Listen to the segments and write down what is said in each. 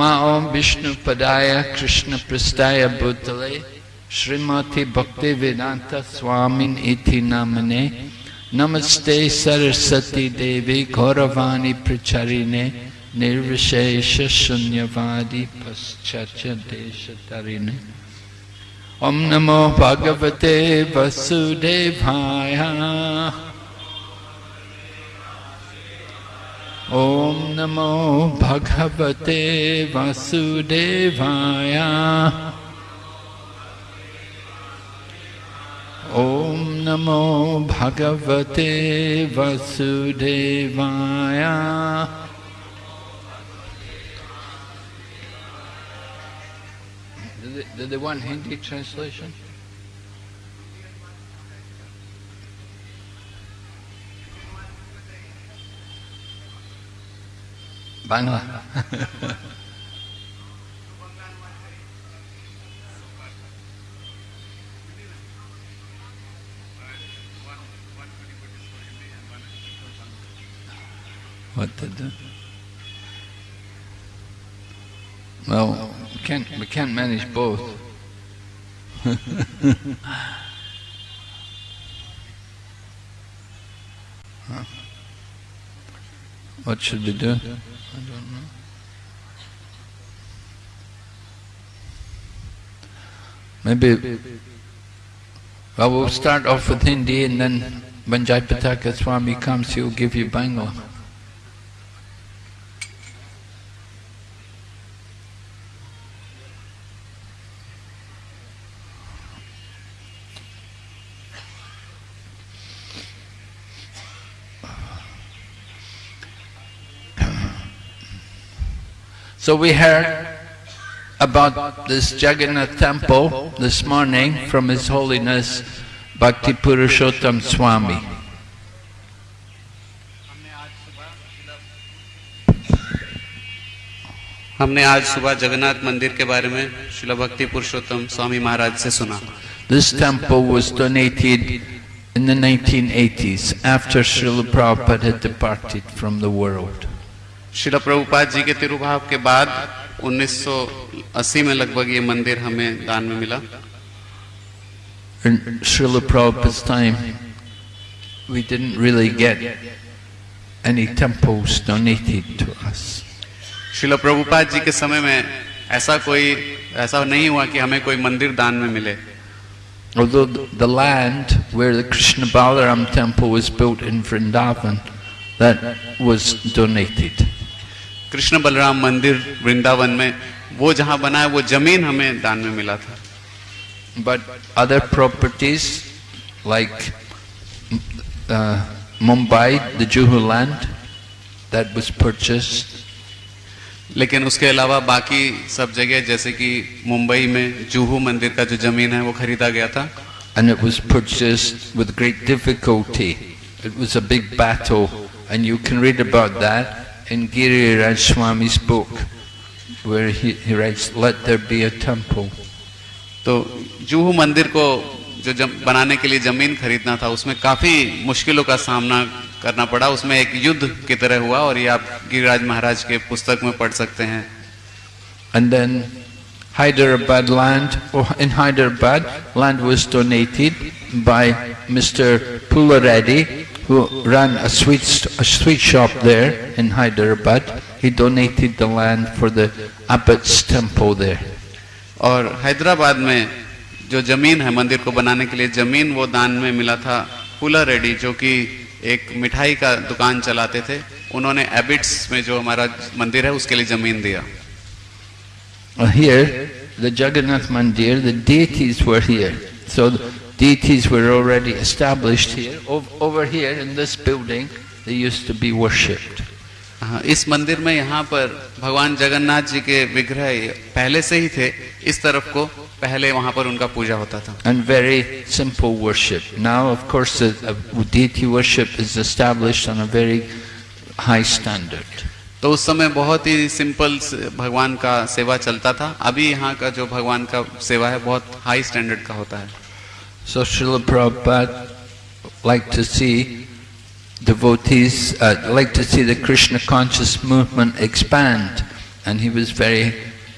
ओम विष्णु पदाय, कृष्ण पृष्ठाय भूतले, श्रीमती भक्ति वेदांत स्वामिन इति नामने, नमस्ते सरस्वती देवी गौरवाणी प्रचारिणे, निर्विशेष शून्यवादी पश्चाच देश तरिणे ओम नमो भगवते वसुदेवाय। ओम नमो भगवते वासुदेवाय ओम नमो भगवते वासुदेवाय Did they, did they want Hindi translation? Bangla. what to do? Well, we can't, we can't manage both. What should we do? I don't know. Maybe, well, we'll start off with Hindi and then when Jaipataka Swami comes, he'll give you Bangla. So we heard about this Jagannath temple this morning from His Holiness Bhakti Purushottam Swami. हमने आज सुबह जगन्नाथ मंदिर के बारे में शिला भक्ति पुरुषोत्तम स्वामी महाराज से सुना This temple was donated in the 1980s after Srila Prabhupada had departed from the world. शिला प्रभुपाद जी के तिरुभाव के बाद 1980 में लगभग ये मंदिर हमें दान में मिला In Srila Prabhupada's time, we didn't really get any temples donated to us. शिला प्रभुपाद जी के समय में ऐसा कोई ऐसा नहीं हुआ कि हमें कोई मंदिर दान में मिले Although the the land where the Krishna Balaram temple was built in Vrindavan, that was donated. Krishna Balram मंदिर वृंदावन में वो जहाँ बना है वो ज़मीन हमें दान में मिला था। But other properties like Mumbai the Juhu land that was purchase लेकिन उसके अलावा बाकी सब जगह जैसे कि मुंबई में जूहू मंदिर का जो ज़मीन है वो खरीदा गया था। And it was purchase with great difficulty it was a big battle and you can read about that in Giri Raj Swami's book, where he, he writes, Let there be a temple. तो जूहू मंदिर को जो जम, बनाने के लिए ज़मीन खरीदना था उसमें काफ़ी मुश्किलों का सामना करना पड़ा उसमें एक युद्ध की तरह हुआ और ये आप गिरिराज महाराज के पुस्तक में पढ़ सकते हैं And then Hyderabad land, or in Hyderabad, land was donated by Mr. Pulareddy, who ran a sweet, a sweet shop there in Hyderabad. He donated the land for the abbot's temple there. और हैदराबाद में जो ज़मीन है मंदिर को बनाने के लिए ज़मीन वो दान में मिला था पुला रेड्डी जो कि एक मिठाई का दुकान चलाते थे उन्होंने एबिट्स में जो हमारा मंदिर है उसके लिए ज़मीन दिया Uh, here, the Jagannath Mandir, the deities were here. So the deities were already established here. Over, here in this building, they used to be worshipped. हाँ, इस मंदिर में यहाँ पर भगवान जगन्नाथ जी के विग्रह पहले से ही थे इस तरफ़ को पहले वहाँ पर उनका पूजा होता था and very simple worship now of course worship is established on a very high standard तो उस समय बहुत ही सिंपल भगवान का सेवा चलता था अभी यहाँ का जो भगवान का सेवा है बहुत हाई स्टैंडर्ड का होता है So Srila Prabhupada liked to see devotees, uh, liked to see the Krishna conscious movement expand And he was very,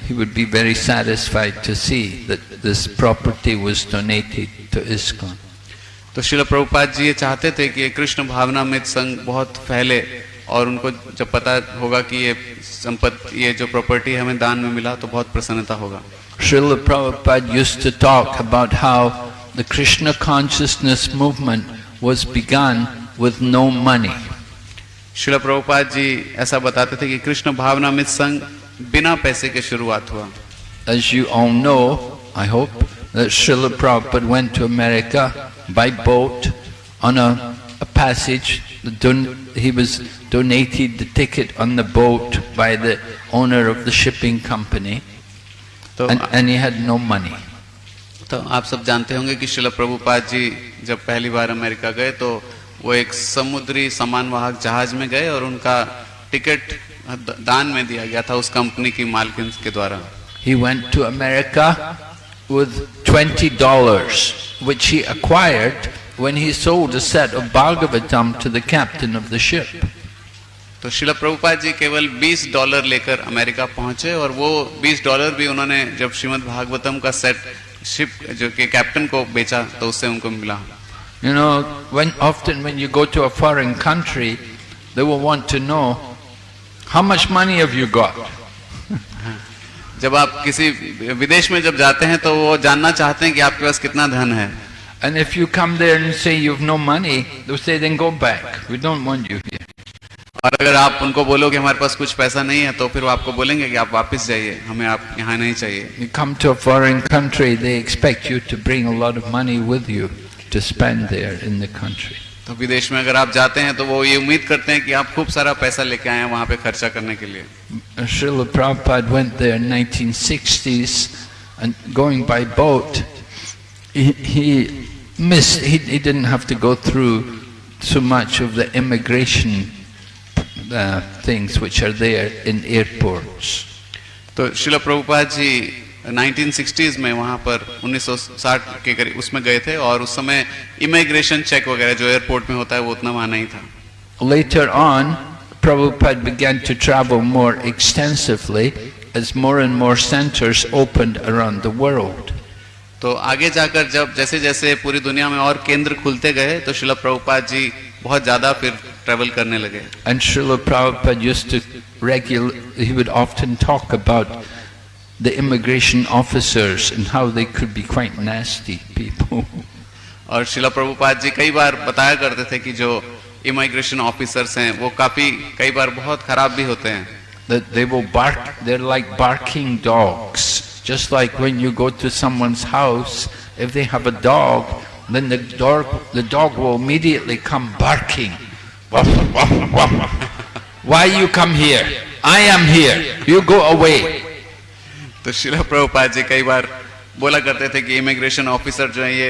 he would be very satisfied to see that this property was donated to ISKCON. तो शिल प्रभुपाद जी ये चाहते थे कि ये कृष्ण भावनामृत संघ बहुत फैले और उनको जब पता होगा कि ये संपत्ति ये जो प्रॉपर्टी हमें दान में मिला तो बहुत प्रसन्नता होगा Srila Prabhupada used to talk about how the Krishna consciousness movement was begun with no money. शिल प्रभुपाद जी ऐसा बताते थे कि कृष्ण भावनामृत संघ बिना पैसे के शुरुआत हुआ As you all know, I hope, that Srila Prabhupada went to America by boat on a, a passage. The don- he was donated the ticket on the boat by the owner of the shipping company, तो and, and he had no money. तो आप सब जानते होंगे कि शिल प्रभुपाद जी जब पहली बार अमेरिका गए तो वो एक समुद्री सामान वाहक जहाज़ में गए और उनका टिकट दान में दिया गया था उस कंपनी की मालकिन के द्वारा He went to America with $20, which he acquired when he sold a set of Bhagavatam to the captain of the ship. तो शिल प्रभुपाद जी केवल 20 डॉलर लेकर अमेरिका पहुँचे और वो 20 डॉलर भी उन्होंने जब श्रीमद् भागवतम का सेट शिप जो कि कैप्टन को बेचा तो उससे उनको मिला। You know when often when you go to a foreign country they will want to know how much money have you got जब आप किसी विदेश में जब जाते हैं तो वो जानना चाहते हैं कि आपके पास कितना धन है। And if you come there and say you have no money they say then go back we don't want you और अगर आप उनको बोलो कि हमारे पास कुछ पैसा नहीं है तो फिर वो आपको बोलेंगे कि आप वापस जाइए हमें आप यहाँ नहीं चाहिए You come to a foreign country, they expect you to bring a lot of money with you to spend there in the country. तो विदेश में अगर आप जाते हैं तो वो ये उम्मीद करते हैं कि आप खूब सारा पैसा लेके आए हैं वहाँ पे खर्चा करने के लिए Srila Prabhupada went there in 1960s and going by boat, he, he missed, he, he didn't have to go through so much of the immigration uh, things which are there in airports. तो शिल Prabhupada ji 1960s में वहाँ पर 1960 के करीब उसमें गए थे और उस समय इमिग्रेशन चेक वगैरह जो एयरपोर्ट में होता है वो उतना वहाँ नहीं था Later on, Prabhupada began to travel more extensively as more and more centers opened around the world. तो आगे जाकर जब जैसे जैसे पूरी दुनिया में और केंद्र खुलते गए तो शिल प्रभुपाद जी बहुत ज़्यादा फिर ट्रेवल करने लगे And Srila Prabhupada used to regular, he would often talk about the immigration officers and how they could be quite nasty people. और शिला प्रभुपाद जी कई बार बताया करते थे कि जो इमिग्रेशन ऑफिसर्स हैं वो काफ़ी कई बार बहुत खराब भी होते हैं That they will bark, they're like barking dogs. Just like when you go to someone's house, if they have a dog, then the dog, the dog will immediately come barking. Why you come here? I am here. You go away. तो शिला प्रभुपाद जी कई बार बोला करते थे कि immigration officer जो है ये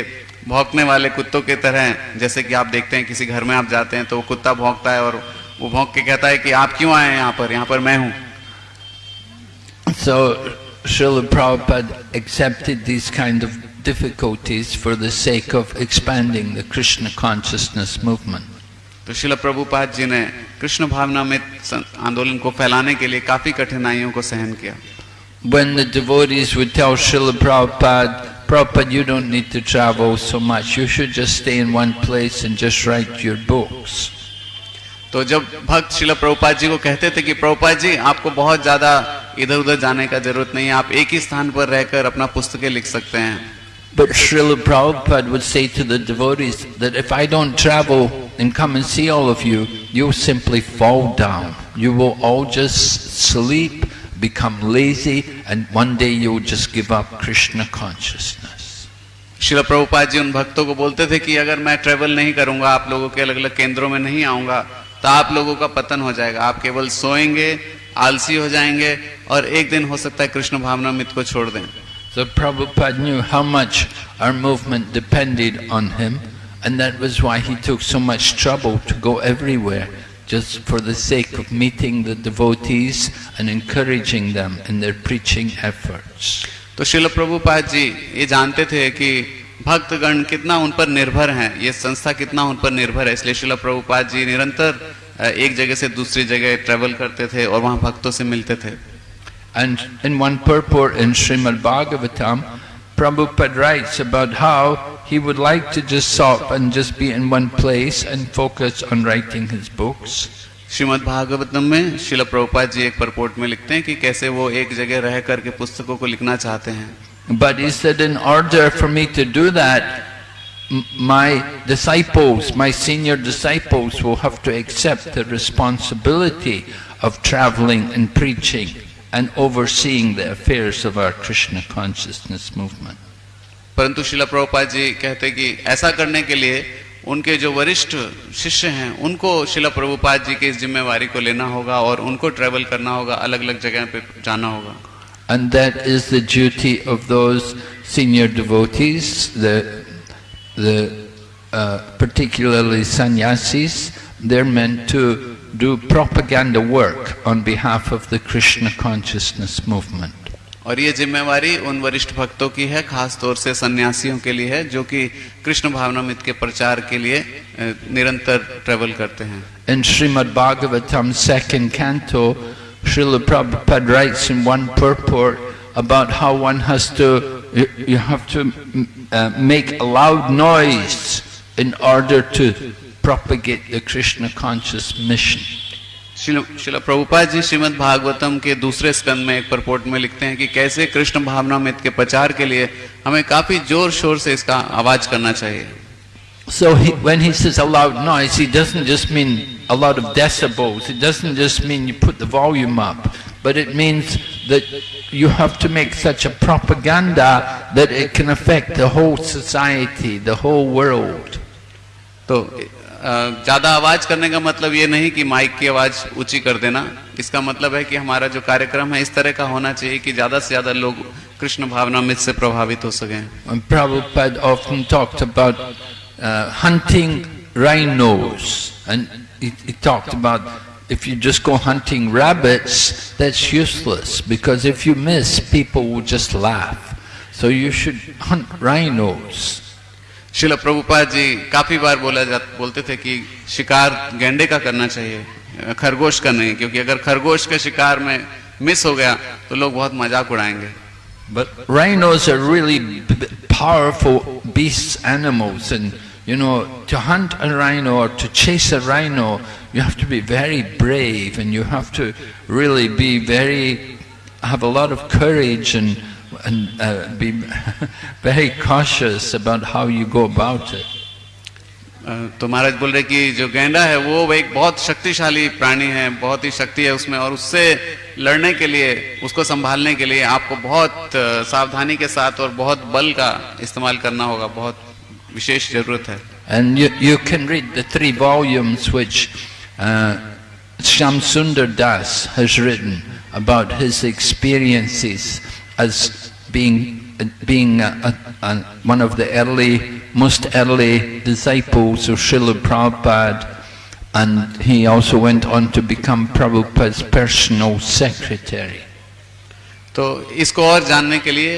भौंकने वाले कुत्तों की तरह हैं जैसे कि आप देखते हैं किसी घर में आप जाते हैं तो वो कुत्ता भौंकता है और वो भौंक के कहता है कि आप क्यों आए हैं यहाँ पर यहाँ पर मैं हूँ So Srila Prabhupada accepted these kind of difficulties for the sake of expanding the Krishna consciousness movement. तो शिला प्रभुपाद जी ने कृष्ण भावना में आंदोलन को फैलाने के लिए काफ़ी कठिनाइयों को सहन किया When the devotees would tell Srila Prabhupada, Prabhupada, you don't need to travel so much, you should just stay in one place and just write your books. तो जब भक्त शिला प्रभुपाद जी को कहते थे कि प्रभुपाद जी आपको बहुत ज़्यादा इधर उधर जाने का ज़रूरत नहीं है आप एक ही स्थान पर रहकर अपना पुस्तकें लिख सकते हैं But Srila Prabhupada would say to the devotees that if I don't travel and come and see all of you, you'll simply fall down. You will all just sleep, become lazy, and one day you'll just give up Krishna consciousness. शिला प्रभुपाद जी उन भक्तों को बोलते थे कि अगर मैं travel नहीं करूंगा आप लोगों के अलग अलग केंद्रों में नहीं आऊंगा तो आप लोगों का पतन हो जाएगा आप केवल सोएंगे आलसी हो जाएंगे और एक दिन हो सकता है कृष्ण भावना मित को छोड़ दें So Prabhupada knew how much our movement depended on him, and that was why he took so much trouble to go everywhere, just for the sake of meeting the devotees and encouraging them in their preaching efforts. तो शिल प्रभुपाद जी ये जानते थे कि भक्तगण कितना उन पर निर्भर हैं ये संस्था कितना उन पर निर्भर है इसलिए शिल प्रभुपाद जी निरंतर एक जगह से दूसरी जगह ट्रेवल करते थे और वहाँ भक्तों से मिलते थे And in one purport in Srimad Bhagavatam, Prabhupada writes about how he would like to just stop and just be in one place and focus on writing his books. Shrimad Bhagavatam में शिला प्रभुपाद जी एक परपोर्ट में लिखते हैं कि कैसे वो एक जगह रह करके पुस्तकों को लिखना चाहते हैं But he said, in order for me to do that, m- my disciples, my senior disciples will have to accept the responsibility of traveling and preaching and overseeing the affairs of our Krishna consciousness movement. परंतु शिला प्रभुपाद जी कहते कि ऐसा करने के लिए उनके जो वरिष्ठ शिष्य हैं उनको शिला प्रभुपाद जी की इस जिम्मेवारी को लेना होगा और उनको ट्रेवल करना होगा अलग अलग जगह पे जाना होगा And that is the duty of those senior devotees, the, the uh, particularly sannyasis. They're meant to do propaganda work on behalf of the Krishna consciousness movement. और ये जिम्मेवारी उन वरिष्ठ भक्तों की है खास तौर से सन्यासियों के लिए है जो कि कृष्ण भावनामृत के प्रचार के लिए अ, निरंतर ट्रेवल करते हैं In Srimad Bhagavatam, second canto, Srila Prabhupada writes in one purport about how one has to, you, you have to mm, uh, make a loud noise in order to propagate the Krishna conscious mission. शिल प्रभुपाद जी श्रीमद् भागवतम के दूसरे स्कंद में एक purport में लिखते हैं कि कैसे कृष्ण भावनामृत के प्रचार के लिए हमें काफ़ी ज़ोर शोर से इसका आवाज़ करना चाहिए So he, when he says a loud noise, he doesn't just mean a lot of decibels, it doesn't just mean you put the volume up, but it means that you have to make such a propaganda that it can affect the whole society, the whole world. तो अ, ज़्यादा आवाज़ करने का मतलब ये नहीं कि mic की आवाज़ ऊँची कर देना इसका मतलब है कि हमारा जो कार्यक्रम है इस तरह का होना चाहिए कि ज़्यादा से ज़्यादा लोग कृष्ण भावनामृत से प्रभावित हो सकें Prabhupada often talked about uh, hunting rhinos, and he, he talked about if you just go hunting rabbits, that's useless because if you miss, people will just laugh. So you should hunt rhinos. शिला प्रभुपाद जी काफ़ी बार बोला जा बोलते थे कि शिकार गेंडे का करना चाहिए खरगोश का नहीं क्योंकि अगर खरगोश के शिकार में मिस हो गया तो लोग बहुत मज़ाक उड़ाएँगे But rhinos are really powerful beasts, animals, and you know, to hunt a rhino or to chase a rhino, you have to be very brave and you have to really be very, have a lot of courage and and uh, be very cautious about how you go about it. Uh, तो महाराज बोल रहे कि जो गैंडा है वो एक बहुत शक्तिशाली प्राणी है बहुत ही शक्ति है उसमें और उससे लड़ने के लिए उसको संभालने के लिए आपको बहुत uh, सावधानी के साथ और बहुत बल का इस्तेमाल करना होगा बहुत विशेष ज़रूरत है and you can read the three volumes which Shyam Sundar Das has written about his experiences as being, being a, a, a, one of the early, most early disciples of Srila Prabhupada and he also went on to become Prabhupada's personal secretary. तो इसको और जानने के लिए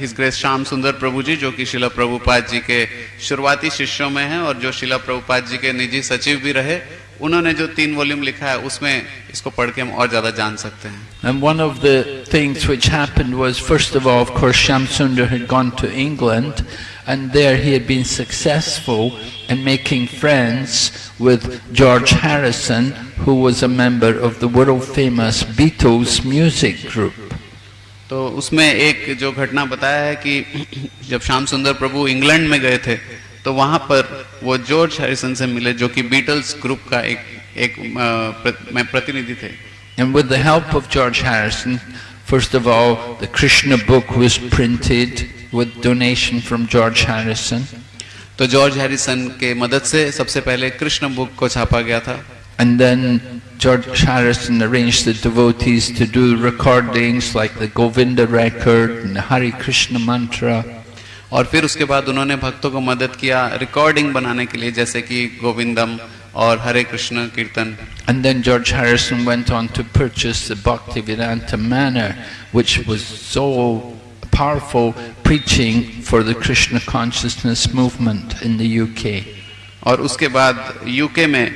his grace Shyam सुंदर प्रभु जी जो कि शिला प्रभुपाद जी के शुरुआती शिष्यों में हैं और जो शिला प्रभुपाद जी के निजी उन्होंने जो तीन वॉल्यूम लिखा है उसमें इसको पढ़ के हम और ज़्यादा जान सकते हैं। And one of the things which happened was first of all of course Shyam Sundar had gone to England and there he had been successful in making friends with George Harrison who was a member of the world famous Beatles music group तो उसमें एक जो घटना बताया है कि जब श्याम सुंदर प्रभु इंग्लैंड में गए थे तो वहाँ पर वो जॉर्ज हैरिसन से मिले जो कि बीटल्स ग्रुप का एक एक मैं प्रतिनिधि थे। And with the help of George Harrison first of all the Krishna book was printed with donation from George Harrison तो जॉर्ज हैरिसन के मदद से सबसे पहले कृष्ण बुक को छापा गया था। And then George Harrison arrange the devotees to do recordings like the Govinda record and Hari Krishna mantra और फिर उसके बाद उन्होंने भक्तों को मदद किया रिकॉर्डिंग बनाने के लिए जैसे कि गोविंदम और Hare Krishna kirtan. And then George Harrison went on to purchase Bhaktivedanta manor which was so powerful preaching for the Krishna consciousness movement in the UK और उसके बाद यूके में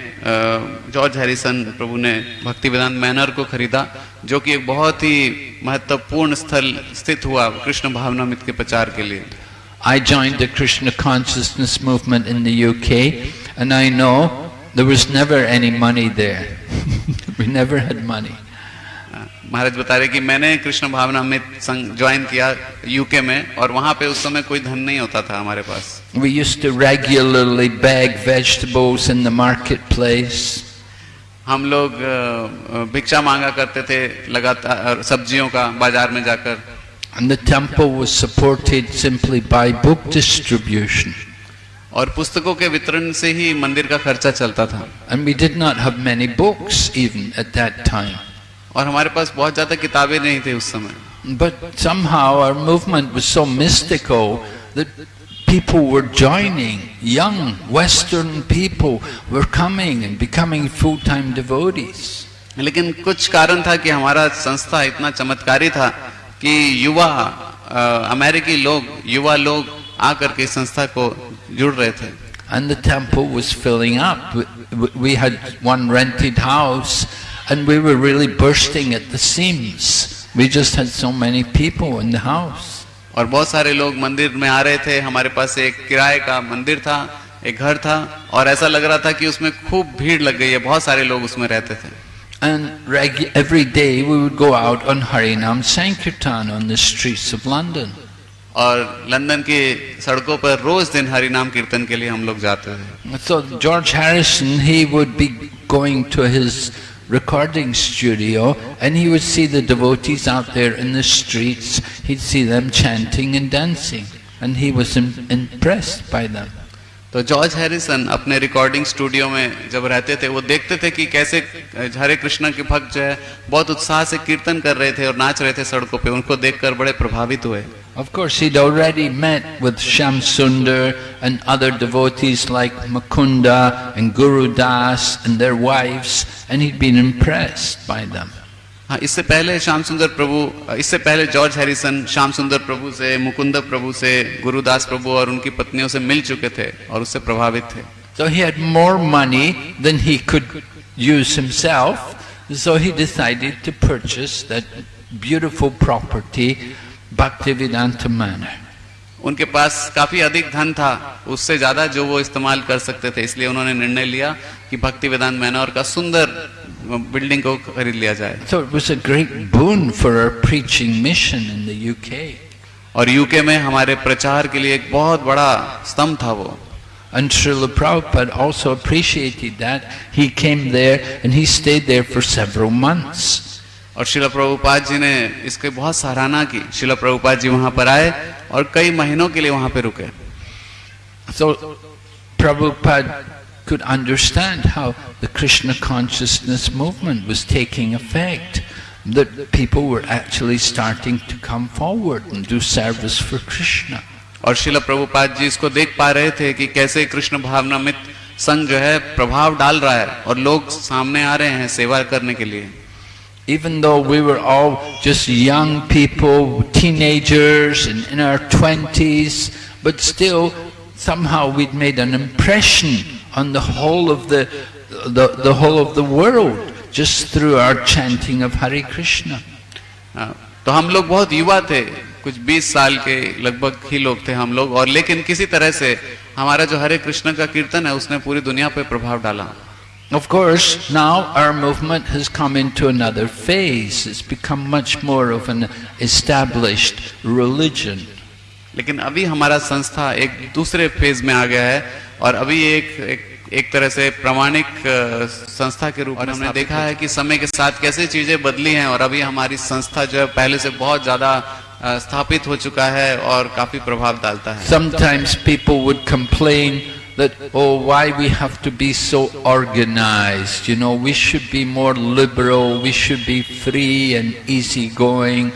जॉर्ज हैरिसन प्रभु ने भक्ति वेदांत मैनर को खरीदा जो कि एक बहुत ही महत्वपूर्ण स्थल स्थित हुआ कृष्ण भावनामित के प्रचार के लिए। I joined the Krishna consciousness movement in the UK and I know there was never any money there. we never had money. महाराज बता रहे कि मैंने कृष्ण भावनामृत संघ ज्वाइन किया यूके में और वहां पे उस समय कोई धन नहीं होता था हमारे पास We used to regularly beg vegetables in the marketplace. हम लोग अ, भिक्षा मांगा करते थे लगातार सब्जियों का बाजार में जाकर And the temple was supported simply by book distribution. और पुस्तकों के वितरण से ही मंदिर का खर्चा चलता था And we did not have many books even at that time. और हमारे पास बहुत ज्यादा किताबें नहीं थे उस समय But somehow our movement was so mystical that people were joining. Young Western people were coming and becoming full-time devotees. लेकिन कुछ कारण था कि हमारा संस्था इतना चमत्कारी था कि युवा अ, अमेरिकी लोग युवा लोग आकर के संस्था को जुड़ रहे थे And the temple was filling up. We- We had one rented house and we were really bursting at the seams. We just had so many people in the house. और बहुत सारे लोग मंदिर में आ रहे थे हमारे पास एक किराए का मंदिर था एक घर था और ऐसा लग रहा था कि उसमें खूब भीड़ लग गई है बहुत सारे लोग उसमें रहते थे And regu- every day we would go out on Harinam Sankirtan on the streets of London. और लंदन की सड़कों पर रोज दिन हरि नाम कीर्तन के लिए हम लोग जाते थे So George Harrison, he would be going to his recording studio and he would see the devotees out there in the streets. He'd see them chanting and dancing and he was im- impressed by them. तो George Harrison अपने recording studio में जब रहते थे, वो देखते थे कि कैसे हरे कृष्णा के भक्त जो है, बहुत उत्साह से कीर्तन कर रहे थे और नाच रहे थे सड़कों पे। उनको देखकर बड़े प्रभावित हुए। Of course he already met with Shyam Sundar and other devotees like Mukunda and Gurudas and their wives and he been impressed by them हाँ इससे पहले श्याम सुंदर प्रभु इससे पहले जॉर्ज हैरिसन श्याम सुंदर प्रभु से मुकुंद प्रभु से गुरुदास प्रभु और उनकी पत्नियों से मिल चुके थे और उससे प्रभावित थे So he had more money than he could use himself, so he decided to purchase that beautiful property, Bhaktivedanta Manor. उनके पास काफ़ी अधिक धन था उससे ज़्यादा जो वो इस्तेमाल कर सकते थे इसलिए उन्होंने निर्णय लिया कि भक्ति वेदांत मैनोर का सुंदर बिल्डिंग को खरीद लिया जाए So it was a great boon for our preaching mission in the UK. और यूके में हमारे प्रचार के लिए एक बहुत बड़ा स्तंभ था वो And Srila Prabhupada also appreciated that. He came there and he stayed there for several months. और शिला प्रभुपाद जी ने इसके बहुत सराहना की शिला प्रभुपाद जी वहाँ पर आए और कई महीनों के लिए वहाँ पे रुके So Prabhupada could understand how the Krishna consciousness movement was taking effect. That people were actually starting to come forward and do service for Krishna. और शिला प्रभुपाद जी इसको देख पा रहे थे कि कैसे कृष्ण भावनामित संघ जो है प्रभाव डाल रहा है और लोग सामने आ रहे हैं सेवा करने के लिए Even though we were all just young people, teenagers and in our twenties, but still somehow we'd made an impression on the whole of the, the, the whole of the world just through our chanting of Hare Krishna. हाँ, तो हम लोग बहुत युवा थे कुछ 20 साल के लगभग ही लोग थे हम लोग और लेकिन किसी तरह से हमारा जो हरे कृष्ण का कीर्तन है उसने पूरी दुनिया पे प्रभाव डाला Of course, now our movement has come into another phase. It's become much more of an established religion. लेकिन अभी हमारा संस्था एक दूसरे फ़ेज़ में आ गया है और अभी एक एक, एक तरह से प्रमाणिक संस्था के रूप में हमने देखा है कि समय के साथ कैसे चीज़ें बदली हैं और अभी हमारी संस्था जो है पहले से बहुत ज़्यादा स्थापित हो चुका है और काफ़ी प्रभाव डालता है। Sometimes people would complain That oh we we have to be so organized? You know we should be more liberal we should be free and easygoing.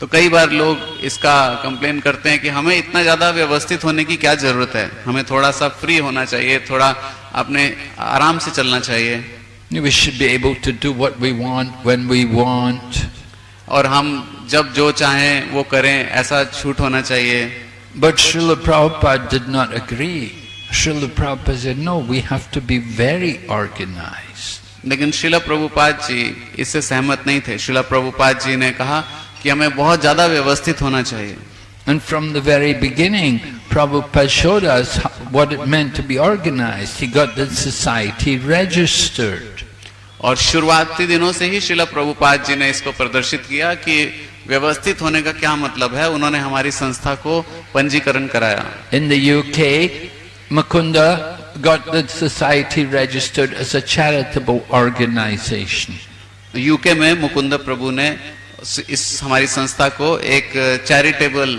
तो कई बार लोग इसका कंप्लेन करते हैं कि हमें इतना ज़्यादा व्यवस्थित होने की क्या ज़रूरत है हमें थोड़ा सा फ्री होना चाहिए थोड़ा अपने आराम से चलना चाहिए We should be able to do what we want when we want. और हम जब जो चाहें वो करें ऐसा छूट होना चाहिए But Srila Prabhupada did not agree. Srila Prabhupada said, no, we have to be very organized. लेकिन शिला प्रभुपाद जी इससे सहमत नहीं थे शिला प्रभुपाद जी ने कहा कि हमें बहुत ज़्यादा व्यवस्थित होना चाहिए And from the very beginning, Prabhupada showed us what it meant to be organized. He got the society registered. और शुरुआती दिनों से ही शिला प्रभुपाद जी ने इसको प्रदर्शित किया कि व्यवस्थित होने का क्या मतलब है उन्होंने हमारी संस्था को पंजीकरण कराया In the UK, Mukunda got the society registered as a charitable organization. UK में मुकुंद प्रभु ने इस हमारी संस्था को एक चैरिटेबल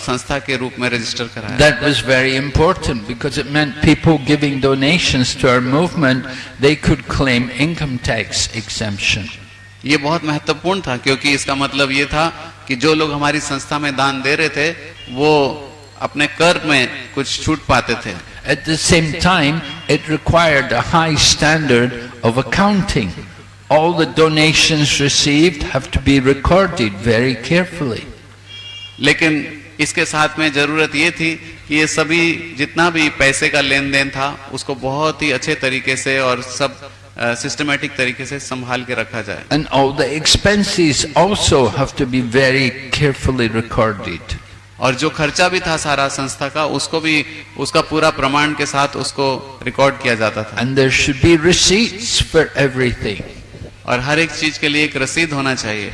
संस्था के रूप में रजिस्टर कराया। That was very important because it meant people giving donations to our movement they could claim income tax exemption ये बहुत महत्वपूर्ण था क्योंकि इसका मतलब ये था कि जो लोग हमारी संस्था में दान दे रहे थे वो अपने कर में कुछ छूट पाते थे। At the same time it required a high standard of accounting All the donations received have to be recorded very carefully. लेकिन इसके साथ में जरूरत ये थी कि ये सभी जितना भी पैसे का लेन देन था उसको बहुत ही अच्छे तरीके से और सब सिस्टमेटिक तरीके से संभाल के रखा जाए And all the expenses also have to be very carefully recorded. और जो खर्चा भी था सारा संस्था का उसको भी उसका पूरा प्रमाण के साथ उसको रिकॉर्ड किया जाता था And there should be receipts for everything. और हर एक चीज़ के लिए एक रसीद होना चाहिए।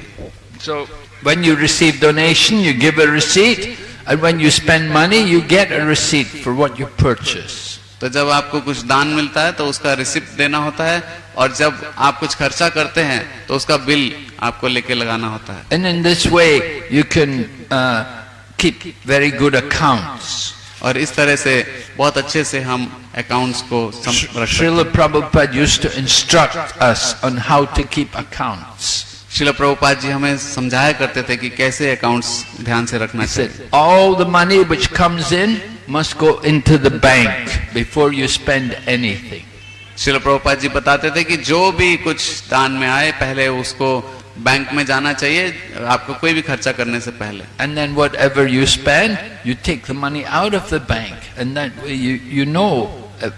So when you receive donation you give a receipt and when you spend money you get a receipt for what you purchase तो जब आपको कुछ दान मिलता है तो उसका रिसिप्ट देना होता है और जब आप कुछ खर्चा करते हैं तो उसका बिल आपको लेके लगाना होता है। And in this way you can keep very good accounts और इस तरह से बहुत अच्छे से हम अकाउंट्स को श्रील जी हमें समझाया करते थे कि कैसे अकाउंट्स ध्यान से रखना चाहिए। All the money which comes in must go into the bank before you spend anything Srila Prabhupada ji बताते थे कि जो भी कुछ दान में आए पहले उसको बैंक में जाना चाहिए आपको कोई भी खर्चा करने से पहले and then whatever you spend you take money out of the bank and you know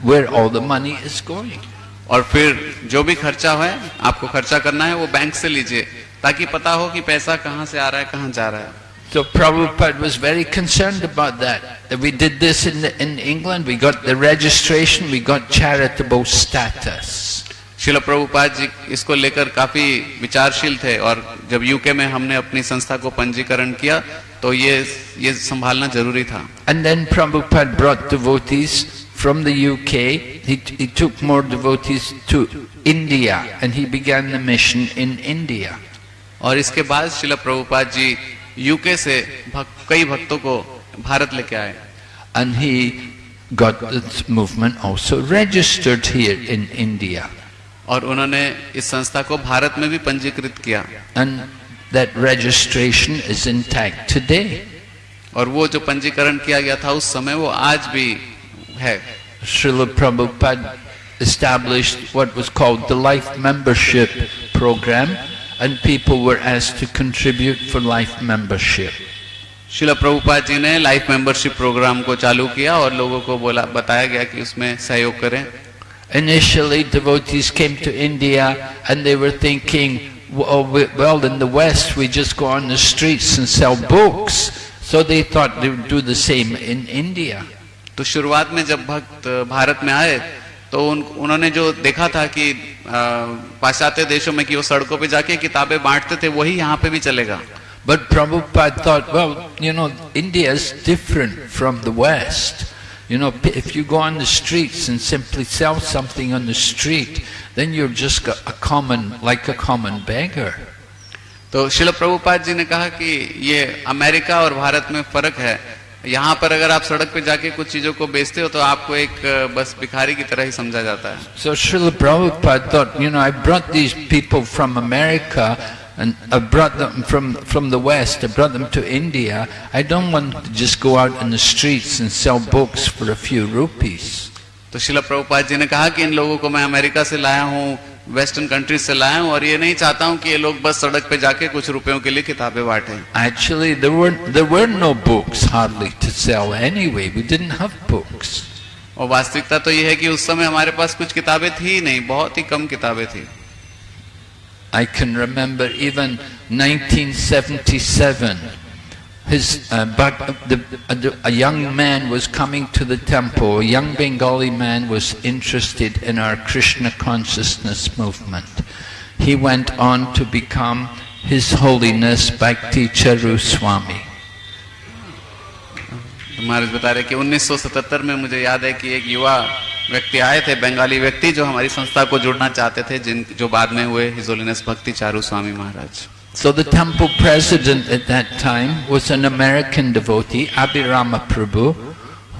where all the money is going और फिर जो भी खर्चा है आपको खर्चा करना है वो बैंक से लीजिए ताकि पता हो कि पैसा कहाँ से आ रहा है कहाँ जा रहा है So Prabhupada was very concerned about that. That we did this in, the, in England, we got the registration, we got charitable status. शिल प्रभुपाद जी इसको लेकर काफ़ी विचारशील थे और जब यूके में हमने अपनी संस्था को पंजीकरण किया तो ये ये संभालना ज़रूरी था। And then Prabhupada brought devotees from the UK he he took more devotees to India and he began the mission in India और इसके बाद शिल प्रभुपाद जी यूके से भक, कई भक्तों को भारत लेके आए। And he got this movement also registered here in और उन्होंने इस संस्था को भारत में भी पंजीकृत किया And that registration is intact today. और वो जो पंजीकरण किया गया था उस समय वो आज भी है Srila Prabhupada established what was called the life membership program and people were asked to contribute for life membership. शिल प्रभुपाद जी ने लाइफ मेंबरशिप प्रोग्राम को चालू किया और लोगों को बोला बताया गया कि उसमें सहयोग करें Initially devotees came to India and they were thinking, well, we- well in the West we just go on the streets and sell books. So they thought they would do the same in India. तो शुरुआत में जब भक्त भारत में आए तो उन, उन्होंने जो देखा था कि आ, पाश्चात्य देशों में कि वो सड़कों पे जाके किताबें बांटते थे वही यहाँ पे भी चलेगा But Prabhupada thought, well, you know, India is different from the West. You know, p- if you go on the streets and simply sell something on the street, then you're just a a common, like a common beggar. तो शिल प्रभुपाद जी ने कहा कि ये America और भारत में फर्क है यहाँ पर अगर आप सड़क पे जाके कुछ चीजों को बेचते हो तो आपको एक अ, बस भिखारी की तरह ही समझा जाता है So Srila Prabhupada thought, you know, I brought these people from America and I brought them from, from the West, I brought them to India. I don't want to just go out in the streets and sell books for a few rupees. तो शिला प्रभुपाद जी ने कहा कि इन लोगों को मैं America से लाया हूँ वेस्टर्न कंट्रीज से लाया हूँ और ये नहीं चाहता हूँ कि ये लोग बस सड़क पे जाके कुछ रुपयों के लिए किताबें बांटें Actually, there were, there were no books hardly to sell anyway. We didn't have books. और वास्तविकता तो यह है कि उस समय हमारे पास कुछ किताबें थी ही नहीं बहुत ही कम किताबें थी I can remember even 1977. His uh, bhak- the, a, a young man was coming to the temple. A young Bengali man was interested in our Krishna consciousness movement. He went on to become His Holiness Bhakti Charu Swami. महाराज बता रहे कि 1977 में मुझे याद है कि एक युवा व्यक्ति आए थे बंगाली व्यक्ति जो हमारी संस्था को जुड़ना चाहते थे जिन जो बाद में हुए हिजोलिनस भक्ति Charu Swami Maharaj So the temple president at that time was an American devotee, Abhirama Prabhu,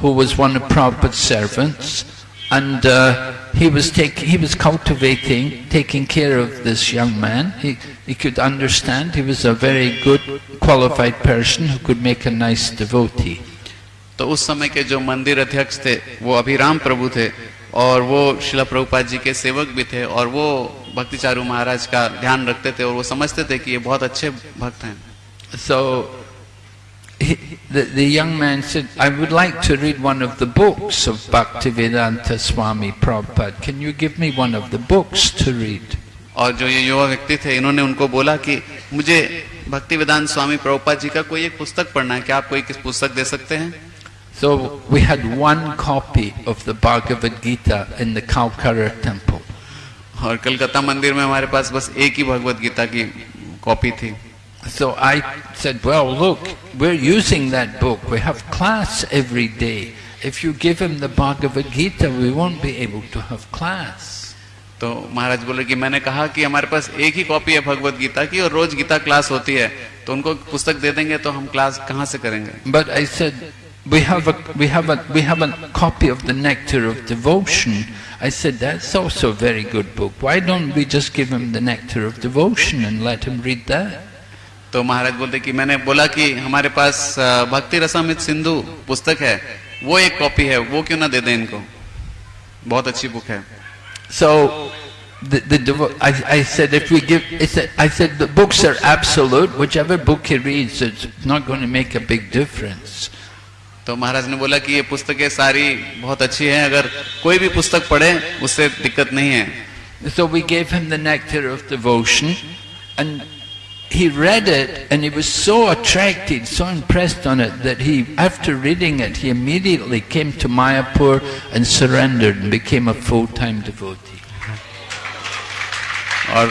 who was one of Prabhupada's servants, and uh, he was taking, he was cultivating, taking care of this young man. He, he could understand, he was a very good, qualified person who could make a nice devotee. तो उस समय के जो मंदिर अध्यक्ष थे वो अभिराम प्रभु थे और वो शिला प्रभुपाद जी के सेवक भी थे और वो भक्ति चारू महाराज का ध्यान रखते थे और वो समझते थे कि ये बहुत अच्छे भक्त हैं सो he, the, the young man said, I would like to read one of the books of Bhaktivedanta Swami Prabhupada. Can you give me one of the books to read? और जो ये युवा व्यक्ति थे इन्होंने उनको बोला कि मुझे भक्ति वेदांत स्वामी प्रभुपाद जी का कोई एक पुस्तक पढ़ना है क्या आप कोई किस पुस्तक दे सकते हैं So we had one copy of the Bhagavad Gita in the Kalkara temple. और कलकत्ता मंदिर में हमारे पास बस एक ही भगवत गीता की कॉपी थी So I said, well, look, we're using that book. We have class every day. If you give him the Bhagavad Gita, we won't be able to have class. तो महाराज बोले कि मैंने कहा कि हमारे पास एक ही कॉपी है भगवत गीता की और रोज गीता क्लास होती है तो उनको पुस्तक दे देंगे तो हम क्लास कहाँ से करेंगे But I said, we have a we have a we have a copy of the nectar of devotion i said that's also a very good book why don't we just give him the nectar of devotion and let him read that तो महाराज बोलते कि मैंने बोला कि हमारे पास भक्ति रसामित सिंधु पुस्तक है वो एक कॉपी है वो क्यों ना दे दें इनको बहुत अच्छी बुक है so the, the I, I said if we give I said the books are absolute whichever book he reads it's not going to make a big difference तो महाराज ने बोला कि ये पुस्तकें सारी बहुत अच्छी हैं अगर कोई भी पुस्तक पढ़े उससे दिक्कत नहीं है So we gave him the nectar of devotion and he read it and he was so attracted, so impressed on it that he, after reading it, he immediately came to Mayapur and surrendered and became a full-time devotee. और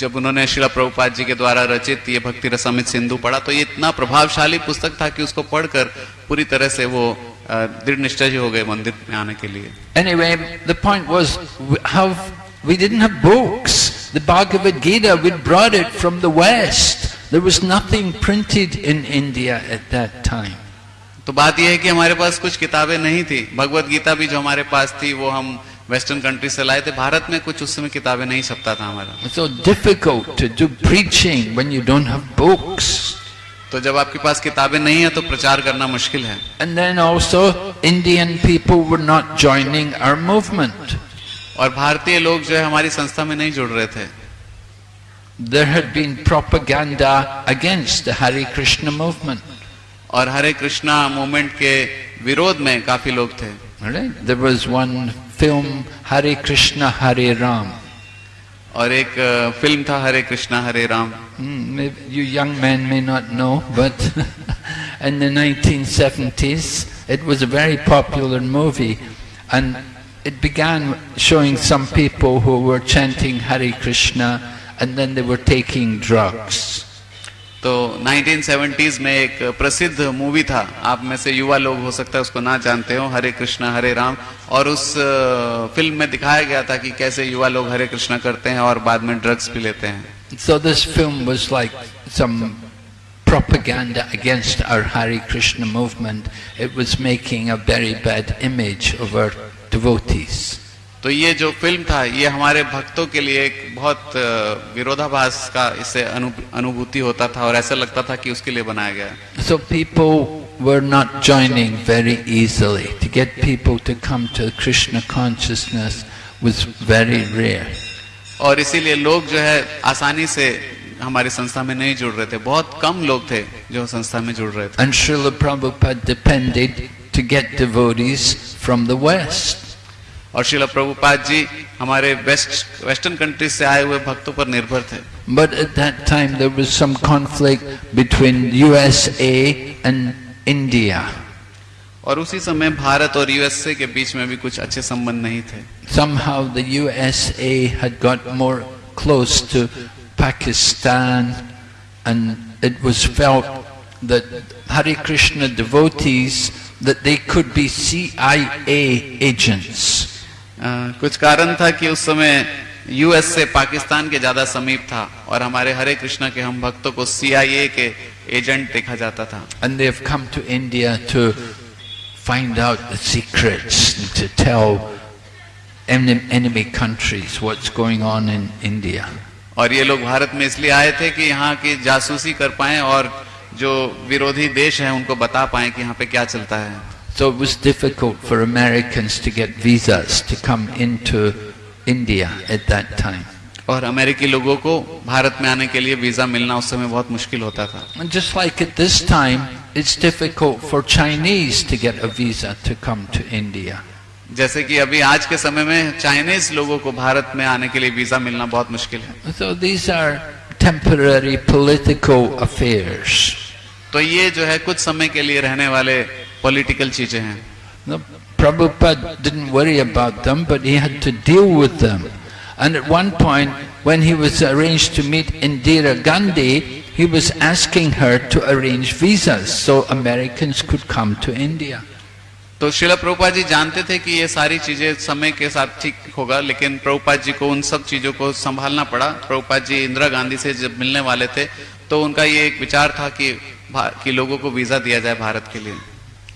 जब उन्होंने शिला प्रभुपाद जी के द्वारा रचित ये भक्ति रसमित सिंधु पढ़ा तो ये इतना प्रभावशाली पुस्तक था कि उसको पढ़कर पूरी तरह से वो दृढ़ निश्चय हो गए मंदिर में आने के लिए। Anyway the point was how we didn't have books. The bhagavad gita we brought it from the west. There was nothing printed in india at that time. तो बात यह है कि हमारे पास कुछ किताबें नहीं थी। भगवत गीता भी जो हमारे पास थी वो हम वेस्टर्न कंट्री से लाए थे भारत में कुछ उस समय किताबें नहीं सकता था हमारा। So difficult to preaching when you don't have तो जब आपके पास किताबें नहीं है तो प्रचार करना मुश्किल है। And then also Indian people were not joining our movement और भारतीय लोग जो है हमारी संस्था में नहीं जुड़ रहे थे। There had been propaganda against Hare Krishna movement और हरे कृष्णा मूवमेंट के विरोध में काफ़ी लोग थे। Right there one film Hare Krishna Hare Ram और एक फ़िल्म था Hare Krishna Hare Ram you young man may not know but in the 1970s it was a very popular movie and it began showing some people who were chanting Hare Krishna and then they were taking drugs तो 1970s में एक प्रसिद्ध movie था आप में से युवा लोग हो सकता है उसको ना जानते हो हरे कृष्णा हरे राम और उस फ़िल्म में दिखाया गया था कि कैसे युवा लोग हरे कृष्णा करते हैं और बाद में ड्रग्स भी लेते हैं। So this film was like some propaganda against our hari krishna movement. It was making a very bad image of our devotees. तो ये जो फ़िल्म था ये हमारे भक्तों के लिए एक बहुत विरोधाभास का इसे अनुभूति होता था और ऐसा लगता था कि उसके लिए बनाया गया। So people were not joining very easily. To get people to come to Krishna consciousness was very rare. और इसीलिए लोग जो है आसानी से हमारी संस्था में नहीं जुड़ रहे थे बहुत कम लोग थे जो संस्था में जुड़ रहे थे And Srila Prabhupada depended to get devotees from the West. और शिला प्रभुपाद जी हमारे वेस्ट वेस्टर्न कंट्रीज से आए हुए भक्तों पर निर्भर थे But at that time there was some conflict between USA and India और उसी समय भारत और यूएसए के बीच में भी कुछ अच्छे संबंध नहीं थे। Somehow the USA had got more close to Pakistan and it was felt that Hare Krishna devotees that they could be CIA agents कुछ कारण था कि उस समय यूएसए पाकिस्तान के ज़्यादा समीप था और हमारे हरे कृष्ण के हम भक्तों को सीआईए के एजेंट देखा जाता था। And they come to India to find out the secrets to tell enemy countries what's going on in India और ये लोग भारत में इसलिए आए थे कि यहाँ की जासूसी कर पाए और जो विरोधी देश है उनको बता पाए कि यहाँ पे क्या चलता है। So it was difficult for Americans to get visas to come into India at that time. और अमेरिकी लोगों को भारत में आने के लिए वीज़ा मिलना उस समय बहुत मुश्किल होता था। जैसे कि अभी आज के समय में चाइनीज़ लोगों को भारत में आने के लिए वीज़ा मिलना बहुत मुश्किल है। So these are temporary political affairs तो ये जो है कुछ समय के लिए रहने वाले पॉलिटिकल चीज़ें हैं। प्रभु And at one point, when he was arranged to meet Indira Gandhi, he was asking her to arrange visas so Americans could come to India. तो शिला प्रभुपाद जी जानते थे कि ये सारी चीजें समय के साथ ठीक होगा लेकिन प्रभुपाद जी को उन सब चीजों को संभालना पड़ा प्रभुपाद जी इंदिरा गांधी से जब मिलने वाले थे तो उनका ये एक विचार था कि भा- कि लोगों को वीजा दिया जाए भारत के लिए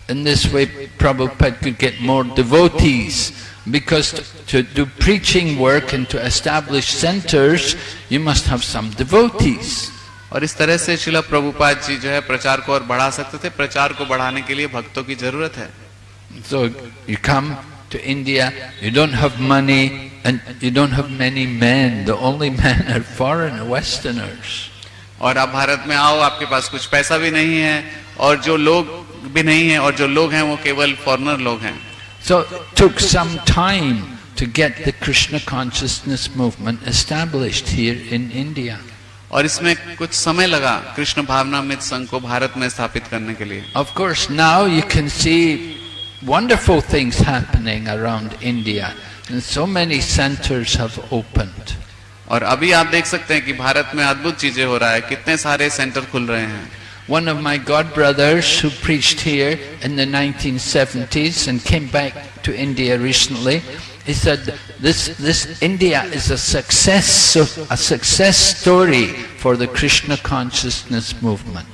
In this way, Prabhupada could get more devotees. Because to, to do preaching work and to establish centers, you must have some devotees. और इस तरह से शिला प्रभुपाद जी जो है प्रचार को और बढ़ा सकते थे प्रचार को बढ़ाने के लिए भक्तों की जरूरत है So you come to India, you don't have money and you don't have many men. The only men are foreign Westerners. और आप भारत में आओ आपके पास कुछ पैसा भी नहीं है और जो लोग भी नहीं है और जो लोग हैं वो केवल फॉरनर लोग हैं So it took some time to get the Krishna consciousness movement established here in India. और इसमें कुछ समय लगा कृष्ण भावनामृत संघ को भारत में स्थापित करने के लिए Of course, now you can see wonderful things happening around India. And so many centers have opened. और अभी आप देख सकते हैं कि भारत में अद्भुत चीजें हो रहा है कितने सारे सेंटर खुल रहे हैं One of my godbrothers who preached here in the 1970s and came back to India recently, he said, this, this India is a success, a success story for the Krishna consciousness movement.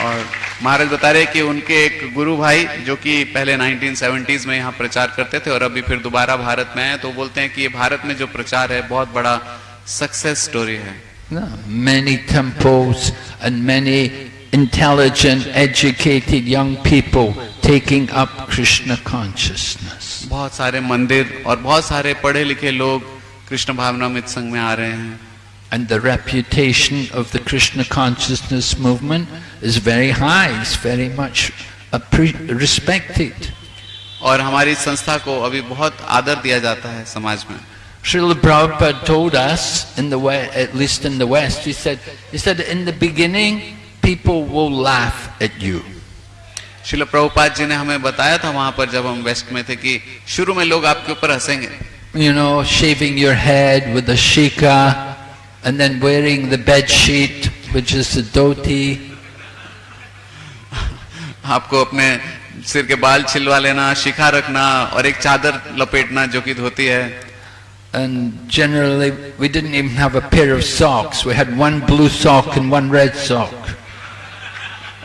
और महाराज बता रहे कि उनके एक गुरु भाई जो कि पहले 1970s में यहाँ प्रचार करते थे और अभी फिर दोबारा भारत में आए तो बोलते हैं कि ये भारत में जो प्रचार है बहुत बड़ा सक्सेस स्टोरी है No, many temples and many intelligent, educated young people taking up Krishna consciousness. बहुत सारे मंदिर और बहुत सारे पढ़े लिखे लोग कृष्ण भावनामृत संघ में आ रहे हैं And the reputation of the Krishna consciousness movement is very high, it's very much appre- respected. और हमारी संस्था को अभी बहुत आदर दिया जाता है समाज में Srila Prabhupada told us, in the West, at least in the West, he said, he said, in the beginning, people will laugh at you. शिल प्रभुपाद जी ने हमें बताया था वहाँ पर जब हम वेस्ट में थे कि शुरू में लोग आपके ऊपर हंसेंगे You know, shaving your head with a shika, and then wearing the bed sheet, which is the dhoti, आपको अपने सिर के बाल छिलवा लेना शिखा रखना और एक चादर लपेटना जो कि धोती है and generally we didn't even have a pair of socks. We had one blue sock and one red sock.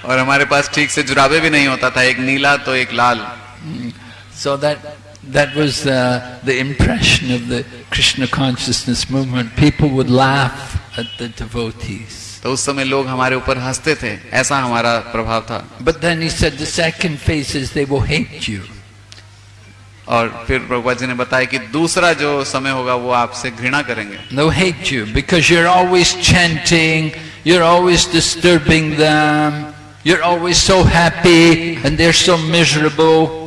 और हमारे पास ठीक से जुराबे भी नहीं होता था एक नीला तो एक लाल So that that was uh, the impression of the Krishna consciousness movement. People would laugh at the devotees. तो उस समय लोग हमारे ऊपर हंसते थे ऐसा हमारा प्रभाव था But then he said the second phase is they will hate you. और फिर प्रभुपा जी ने बताया कि दूसरा जो समय होगा वो आपसे घृणा करेंगे no hate you because you always chanting you always disturbing them you always so happy and they're so miserable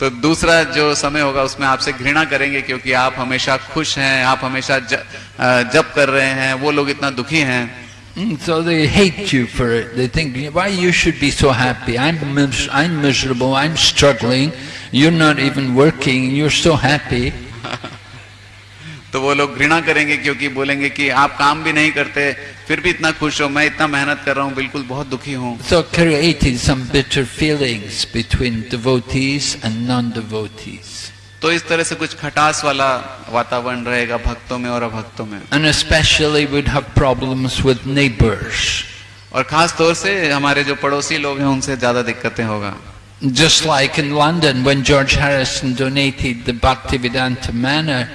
तो दूसरा जो समय होगा उसमें आपसे घृणा करेंगे क्योंकि आप हमेशा खुश हैं आप हमेशा जब कर रहे हैं वो लोग इतना दुखी हैं hmm, So they hate you for it. They think, why you should be so happy? I'm, I'm miserable. I'm struggling. You're not even working, you're so happy. तो वो लोग घृणा करेंगे क्योंकि बोलेंगे कि आप काम भी नहीं करते फिर भी इतना खुश हो मैं इतना मेहनत कर रहा हूँ बिल्कुल बहुत दुखी हूँ So created some bitter feelings between devotees and non-devotees. तो इस तरह से कुछ खटास वाला वातावरण रहेगा भक्तों में और अभक्तों में And especially we'd have problems with neighbors. और खास तौर से हमारे जो पड़ोसी लोग हैं उनसे ज़्यादा दिक्कतें होगा Just like in London when George Harrison donated the Bhaktivedanta Manor,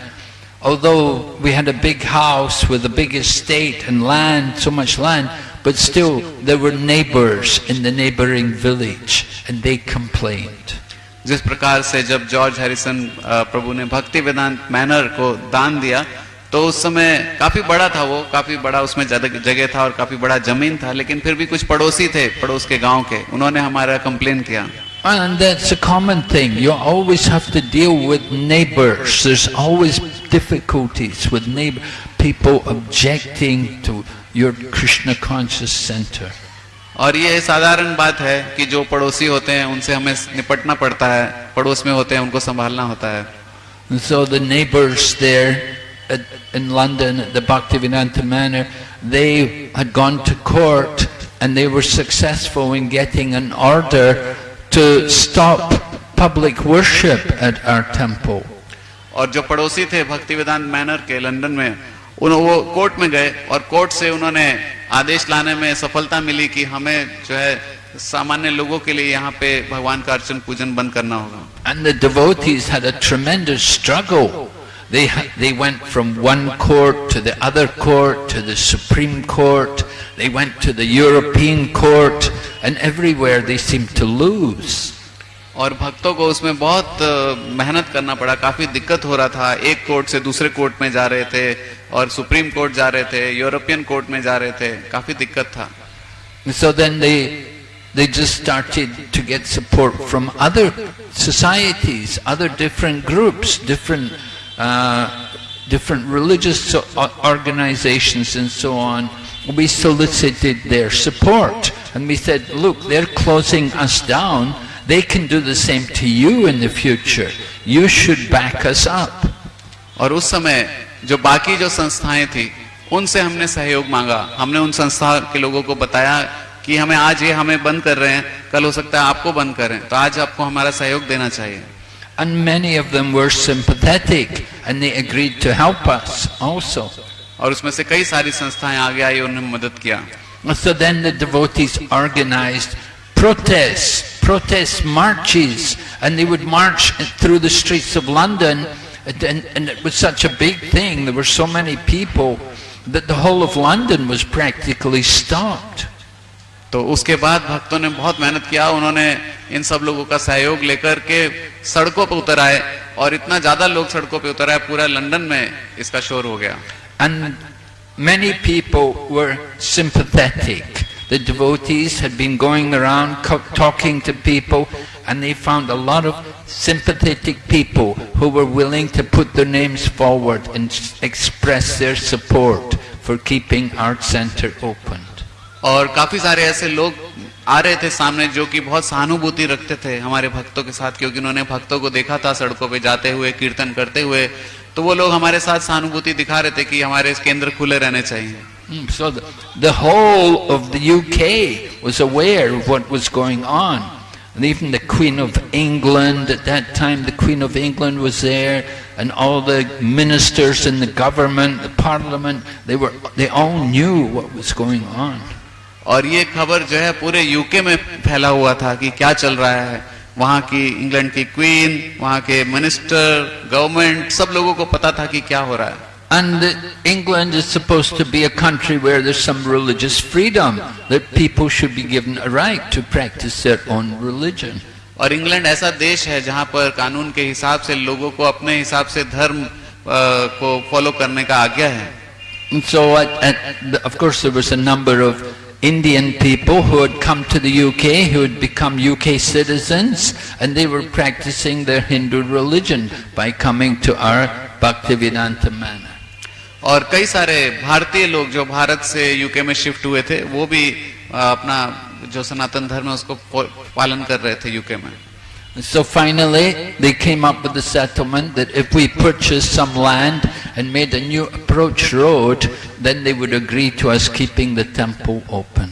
although we had a big house with a big estate and land, so much land, but still there were neighbors in the neighboring village and they complained. जिस प्रकार से जब George Harrison अ, प्रभु ने भक्ति वेदांत manner को दान दिया तो उस समय काफी बड़ा था वो काफी बड़ा उसमें जगह जगह था और काफी बड़ा जमीन था लेकिन फिर भी कुछ पड़ोसी थे पड़ोस के गांव के उन्होंने हमारा कंप्लेन किया And that's a common thing. You always have to deal with neighbors. There's always difficulties with neighbor people objecting to your Krishna conscious center. और ये साधारण बात है कि जो पड़ोसी होते हैं उनसे हमें निपटना पड़ता है पड़ोस में होते हैं उनको संभालना होता है And so the neighbors there at, in London at the Bhaktivedanta Manor, they had gone to court and they were successful in getting an order to stop public worship at our temple. और जो पड़ोसी थे भक्ति विधान manner के London में उन वो कोर्ट में गए और कोर्ट से उन्होंने आदेश लाने में सफलता मिली कि हमें जो है सामान्य लोगों के लिए यहाँ पे भगवान का अर्चन पूजन बंद करना होगा And the devotees had a tremendous struggle. They, ha- they went from one court to the other court to the Supreme Court. They went to the European Court and everywhere they seemed to lose. और भक्तों को उसमें बहुत अ, मेहनत करना पड़ा काफी दिक्कत हो रहा था एक कोर्ट से दूसरे कोर्ट में जा रहे थे और सुप्रीम कोर्ट जा रहे थे यूरोपियन कोर्ट में जा रहे थे काफी दिक्कत था And so then they, they just started to get support from other societies, other different groups, different, uh, different religious so- o- organizations and so on. We solicited their support and we said, look, they're closing us down. They can do the same to you in the future. You should back us up. और उस समय जो बाकी जो संस्थाएं थी उनसे हमने सहयोग मांगा हमने उन संस्था के लोगों को बताया कि हमें आज ये हमें बंद कर रहे हैं कल हो सकता है आपको बंद करें तो आज आपको हमारा सहयोग देना चाहिए And many of them were sympathetic and they agreed to help us also. और उसमें से कई सारी संस्थाएं आगे आई और उन्होंने मदद किया So then the devotees organized protests, protest marches, and they would march through the streets of London, and, and it was such a big thing, there were so many people, that the whole of London was practically stopped. तो उसके बाद भक्तों ने बहुत मेहनत किया, उन्होंने इन सब लोगों का सहयोग लेकर के सड़कों पर उतर आए और इतना ज़्यादा लोग सड़कों पर उतर आए, पूरा लंदन में इसका शोर हो गया। And many people were sympathetic the devotees had been going around talking to people and they found a lot of sympathetic people who were willing to put their names forward and express their support for keeping art centre open और काफ़ी सारे ऐसे लोग आ रहे थे सामने जो कि बहुत सहानुभूति रखते थे हमारे भक्तों के साथ क्योंकि उन्होंने भक्तों को देखा था सड़कों पे जाते हुए कीर्तन करते हुए तो वो लोग हमारे साथ सहानुभूति दिखा रहे थे कि हमारे इस केंद्र खुले रहने चाहिए Mm, the, the whole of the UK was aware of what was going on. And even the Queen of England, at that time the Queen of England was there, and all the ministers in the government, the parliament, they were, they all knew what was going on. और ये खबर जो है पूरे UK में फैला हुआ था कि क्या चल रहा है वहाँ की इंग्लैंड की क्वीन वहाँ के मिनिस्टर गवर्नमेंट सब लोगों को पता था कि क्या हो रहा है And England is supposed to be a country where there's some religious freedom, that people should be given a right to practice their own religion. और इंग्लैंड ऐसा देश है जहाँ पर कानून के हिसाब से लोगों को अपने हिसाब से धर्म अ, को फॉलो करने का आज्ञा है And so, at, at, of course, there was a number of Indian people who had come to the UK, who had become UK citizens, and they were practicing their Hindu religion by coming to our Bhaktivedanta manor. और कई सारे भारतीय लोग जो भारत से UK में shift हुए थे वो भी अ, अपना जो सनातन धर्म है उसको फो- पालन कर रहे थे यूके में So finally, they came up with the settlement that if we purchased some land and made a new approach road, then they would agree to us keeping the temple open.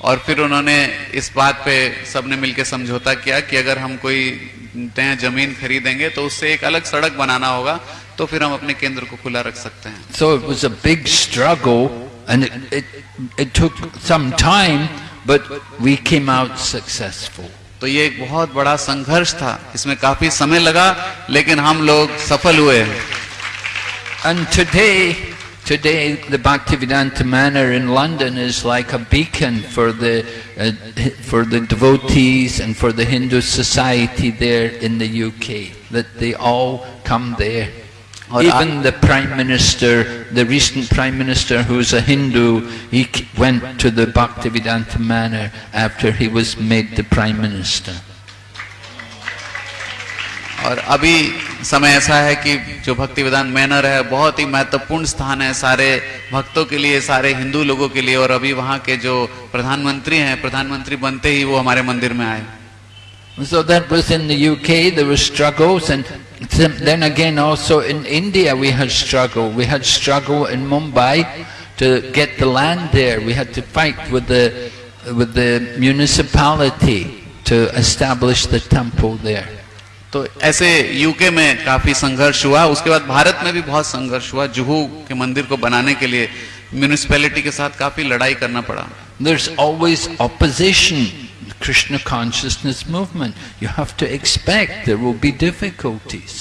और फिर उन्होंने इस बात पे सबने मिलकर समझौता किया कि अगर हम कोई नया जमीन खरीदेंगे तो उससे एक अलग सड़क बनाना होगा तो फिर हम अपने केंद्र को खुला रख सकते हैं So it was a big struggle and it, it, it took some time, but we came out successful. तो ये एक बहुत बड़ा संघर्ष था इसमें काफ़ी समय लगा लेकिन हम लोग सफल हुए And today, today the Bhaktivedanta Manor in London is like a beacon for the, uh, for the devotees and for the Hindu society there in the UK, that they all come there. Even the Prime Minister, the recent Prime Minister who's a Hindu, he went to the Bhaktivedanta Manor after he was made the Prime Minister. और अभी समय ऐसा है कि जो भक्ति विधान manner है बहुत ही महत्वपूर्ण स्थान है सारे भक्तों के लिए सारे हिंदू लोगों के लिए और अभी वहाँ के जो प्रधानमंत्री हैं प्रधानमंत्री बनते ही वो हमारे मंदिर में आए So that was in the UK, there were struggles and then again also in India we had struggle. We had struggle in Mumbai to get the land there. We had to fight with the, with the municipality to establish the temple there. तो ऐसे UK में काफी संघर्ष हुआ उसके बाद भारत में भी बहुत संघर्ष हुआ जुहू के मंदिर को बनाने के लिए म्यूनिसिपैलिटी के साथ काफी लड़ाई करना पड़ा There's always opposition. Krishna consciousness movement. You have to expect there will be difficulties.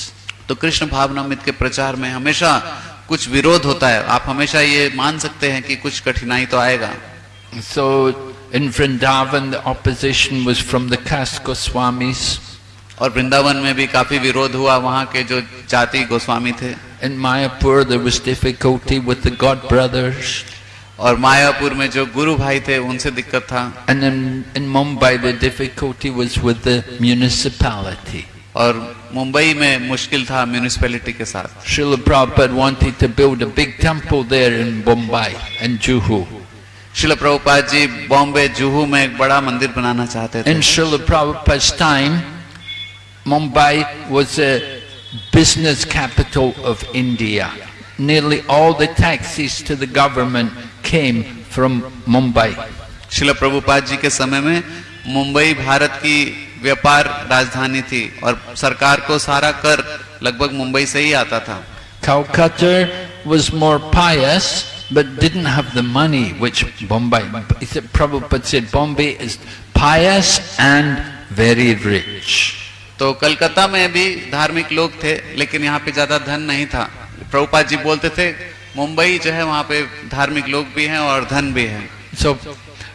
तो कृष्ण भावनामित के प्रचार में हमेशा कुछ विरोध होता है। आप हमेशा ये मान सकते हैं कि कुछ कठिनाई तो आएगा। So in Vrindavan opposition from the caste Goswami और वृंदावन में भी काफ़ी विरोध हुआ वहाँ के जो जाति गोस्वामी थे। इन मायापुर गॉड ब्रदर्स और मायापुर में जो गुरु भाई थे उनसे दिक्कत था। म्यूनिसिपैलिटी और मुंबई में मुश्किल था म्यूनिसिपैलिटी के साथ। Big temple there in Mumbai and Juhu Srila Prabhupada ji Bombay Juhu में एक बड़ा मंदिर बनाना चाहते थे। In Srila Prabhupada time Mumbai was a business capital of India nearly all the taxes to the government came from Mumbai. शिल प्रभुपाद जी के समय में मुंबई भारत की व्यापार राजधानी थी और सरकार को सारा कर लगभग मुंबई से ही आता था Calcutta was more pious but didn't have the money which Bombay. Prabhupada said Bombay is pious and very rich. तो कलकत्ता में भी धार्मिक लोग थे लेकिन यहाँ पे ज़्यादा धन नहीं था प्रभुपाद जी बोलते थे मुंबई जो है वहाँ पे धार्मिक लोग भी हैं और धन भी है So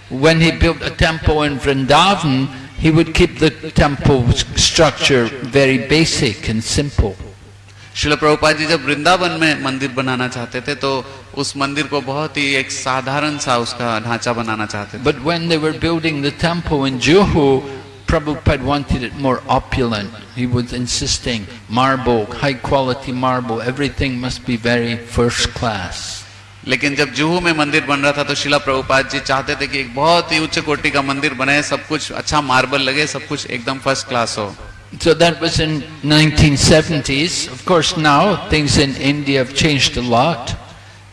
when he built a temple in Vrindavan, he would keep the temple structure very basic and simple. शिल प्रभुपाद जी जब वृंदावन में मंदिर बनाना चाहते थे तो उस मंदिर को बहुत ही एक साधारण सा उसका ढांचा बनाना चाहते थे But when they were building the temple in Juhu, Prabhupada wanted it more opulent. He was insisting marble, high quality marble, everything must be very first class. लेकिन जब जुहू में मंदिर बन रहा था तो शिला प्रभुपाद जी चाहते थे कि एक बहुत ही उच्च कोटि का मंदिर बने सब कुछ अच्छा मार्बल लगे सब कुछ एकदम फ़र्स्ट क्लास हो So that was in 1970s. Of course now things in India have changed a lot.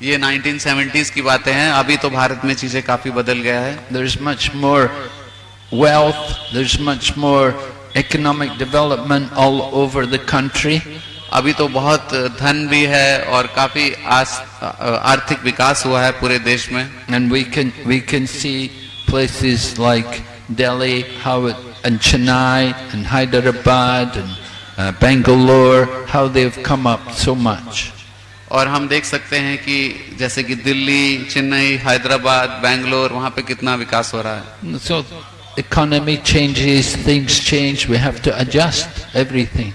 ये 1970s की बातें हैं अभी तो भारत में चीज़ें काफ़ी बदल गया है There's much more wealth, there's much more economic development all over the country. अभी तो बहुत धन भी है और काफी आस, आर्थिक विकास हुआ है पूरे देश में And we can, we can see places like Delhi, how it and Chennai and Hyderabad and uh, Bangalore, how they've come up so much. और हम देख सकते हैं कि जैसे कि दिल्ली चेन्नई हैदराबाद बैंगलोर वहां पे कितना विकास हो रहा है So economy changes, things change, we have to adjust everything.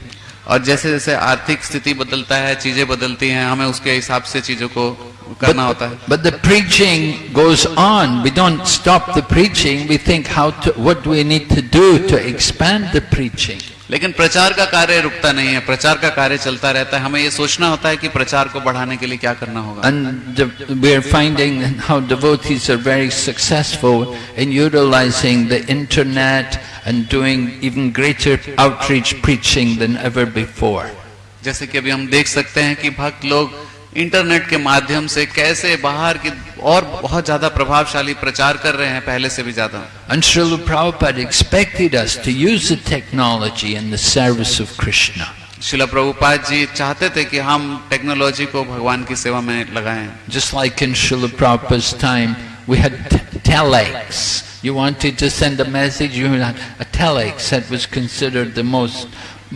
और जैसे जैसे आर्थिक स्थिति बदलता है चीज़ें बदलती हैं हमें उसके हिसाब से चीज़ों को करना होता है but the preaching goes on. We don't stop the preaching. We think how to, what do we need to do to expand the preaching. लेकिन प्रचार का कार्य रुकता नहीं है प्रचार का कार्य चलता रहता है हमें ये सोचना होता है कि प्रचार को बढ़ाने के लिए क्या करना होगा And the, we're finding how devotees are very successful in utilizing the internet and doing even greater outreach preaching than ever before. जैसे कि अभी हम देख सकते हैं कि भक्त लोग इंटरनेट के माध्यम से कैसे बाहर की और बहुत ज़्यादा प्रभावशाली प्रचार कर रहे हैं पहले से भी ज़्यादा। Anshul Prabhupada expected us to use the technology in the service of Krishna Srila Prabhupada ji चाहते थे कि हम टेक्नोलॉजी को भगवान की सेवा में लगाएँ। Just like in Srila Prabhupada time we had telex you wanted to send a message you had a telex that was considered the most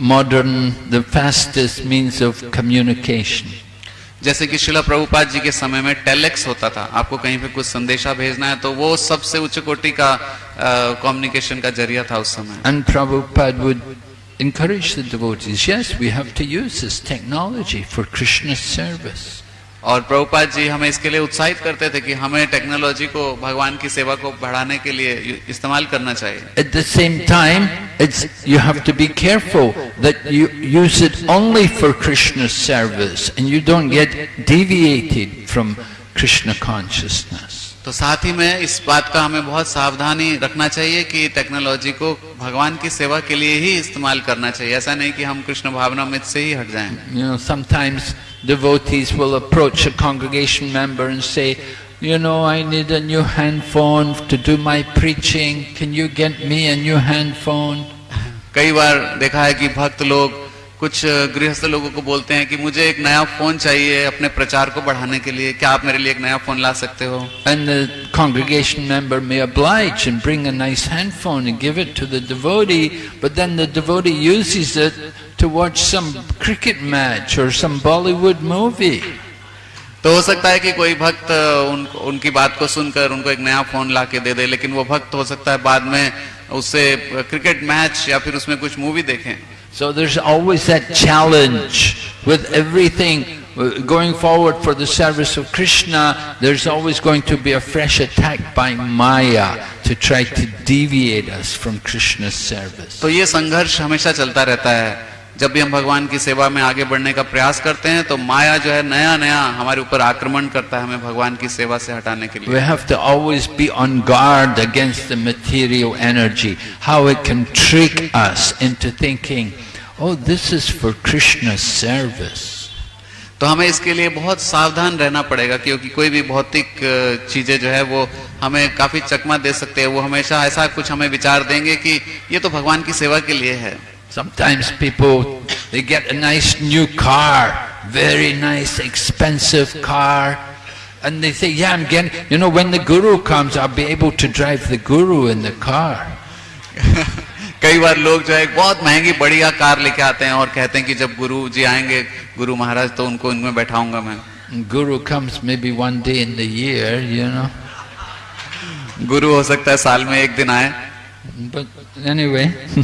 modern the fastest means of communication. जैसे कि शिला प्रभुपाद जी के समय में टेलेक्स होता था। आपको कहीं पे कुछ संदेशा भेजना है तो वो सबसे उच्च कोटि का कम्युनिकेशन का ज़रिया था उस समय। And encourage the devotees, yes, we have to use this technology for krishna's service. और प्रभुपाद जी हमें इसके लिए उत्साहित करते थे कि हमें टेक्नोलॉजी को, भगवान की सेवा को बढ़ाने के लिए इस्तेमाल करना चाहिए। At the same time it's you have to be careful that you use it only for Krishna service and you don't get deviated from Krishna consciousness तो साथ ही में इस बात का हमें बहुत सावधानी रखना चाहिए कि टेक्नोलॉजी को भगवान की सेवा के लिए ही इस्तेमाल करना चाहिए ऐसा नहीं कि हम कृष्ण भावना में से ही हट जाएँ You know, sometimes devotees will approach a congregation member and say, you know, I need a new handphone to do my preaching. Can you get me a new handphone? कई बार देखा है कि भक्त लोग कुछ गृहस्थ लोगों को बोलते हैं कि मुझे एक नया फ़ोन चाहिए अपने प्रचार को बढ़ाने के लिए। क्या आप मेरे लिए एक नया फ़ोन ला सकते हो? And congregation member nice handphone and give it to the but then the devotee to watch some cricket match और सम बॉलीवुड मूवी तो हो सकता है कि कोई भक्त उन, उनकी बात को सुनकर उनको एक नया फ़ोन ला के दे दे लेकिन वो भक्त हो सकता है बाद में उससे क्रिकेट मैच या फिर उसमें कुछ मूवी देखें। So there's always that challenge with everything uh, going forward for the service of Krishna. There's always going to be a fresh attack by Maya to try to deviate us from Krishna's service. तो ये संघर्ष हमेशा चलता रहता है जब भी हम भगवान की सेवा में आगे बढ़ने का प्रयास करते हैं तो माया जो है नया नया हमारे ऊपर आक्रमण करता है हमें भगवान की सेवा से हटाने के We लिए have to always be on guard against the material energy, how it can trick us into thinking, oh, this is for Krishna's service. तो हमें इसके लिए बहुत सावधान रहना पड़ेगा क्योंकि कोई भी भौतिक चीज़ें जो है वो हमें काफ़ी चकमा दे सकते हैं वो हमेशा ऐसा कुछ हमें विचार देंगे कि ये तो भगवान की सेवा के लिए है Sometimes people, they get a nice new car, very nice, expensive car, and they say, yeah, I'm getting, you know, when the guru comes, I'll be able to drive the guru in the car. कई बार लोग जो है एक बहुत महंगी बढ़िया car लेके आते हैं और कहते हैं कि जब गुरु जी आएंगे गुरु महाराज तो उनको इनमें बैठाऊंगा मैं And guru comes maybe one day in the year, you know. गुरु हो सकता है साल में एक दिन आए But anyway,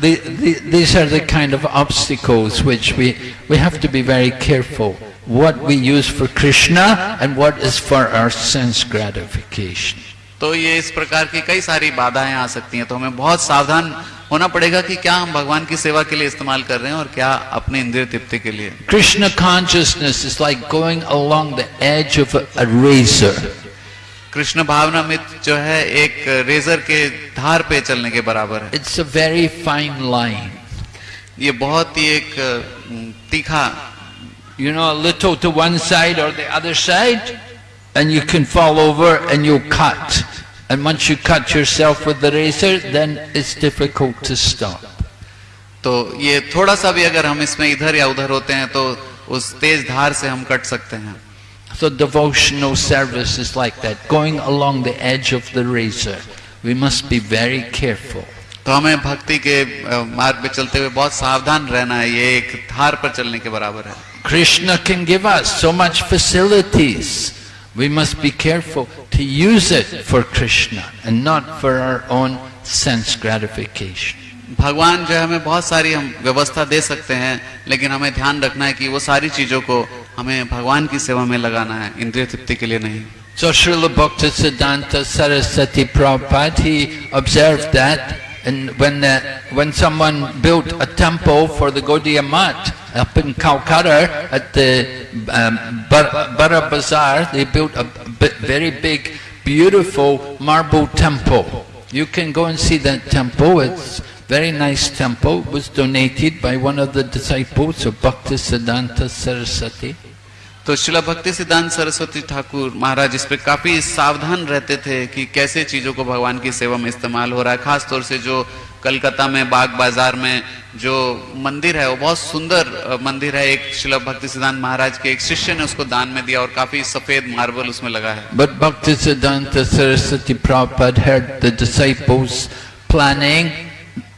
the, the, these are the kind of obstacles which we, we have to be very careful. What we use for Krishna and what is for our sense gratification. तो ये इस प्रकार की कई सारी बाधाएं आ सकती हैं तो हमें बहुत सावधान होना पड़ेगा कि क्या हम भगवान की सेवा के लिए इस्तेमाल कर रहे हैं और क्या अपने इंद्रिय तृप्ति के लिए Krishna consciousness is like going along the edge of a, a razor. Krishna भावना मित जो है एक रेजर के धार पे चलने के बराबर है। It's a very fine line ये बहुत ही एक तीखा you know little to one side और other side and you can fall over and you cut and once you cut yourself with the razor then it's difficult to stop तो ये थोड़ा सा भी अगर हम इसमें इधर या उधर होते हैं तो उस तेज धार से हम कट सकते हैं। So devotional service is like that, going along the edge of the razor. We must be very careful. तो हमें भक्ति के मार्ग पे चलते हुए बहुत सावधान रहना है ये एक थार पर चलने के बराबर है Krishna can give us so much facilities we must be careful to use it for Krishna and not for our own sense gratification भगवान जो है हमें बहुत सारी हम व्यवस्था दे सकते हैं लेकिन हमें ध्यान रखना है कि वो सारी चीज़ों को हमें भगवान की सेवा में लगाना है इंद्रिय तृप्ति के लिए नहीं So Srila Bhaktisiddhanta Saraswati Prabhupada, he observed that and when, the, when someone built a temple for the Gaudiya Math up in Calcutta at the um, Bar- Bara Bazaar, they built a b- very big, beautiful marble temple. You can go and see that temple. It's very nice temple. It was donated by one of the disciples of Bhaktisiddhanta Saraswati. तो शिला भक्ति सिद्धांत सरस्वती ठाकुर महाराज इस पे काफ़ी सावधान रहते थे कि कैसे चीज़ों को भगवान की सेवा में इस्तेमाल हो रहा है। खास तौर से जो कलकत्ता में बाग बाज़ार में जो मंदिर है वो बहुत सुंदर मंदिर है। एक शिला भक्ति सिद्धांत महाराज के एक शिष्य ने उसको दान में दिया और काफ़ी सफ़ेद मार्बल उसमें लगा है। Saraswati Prabhupada heard the disciples planning,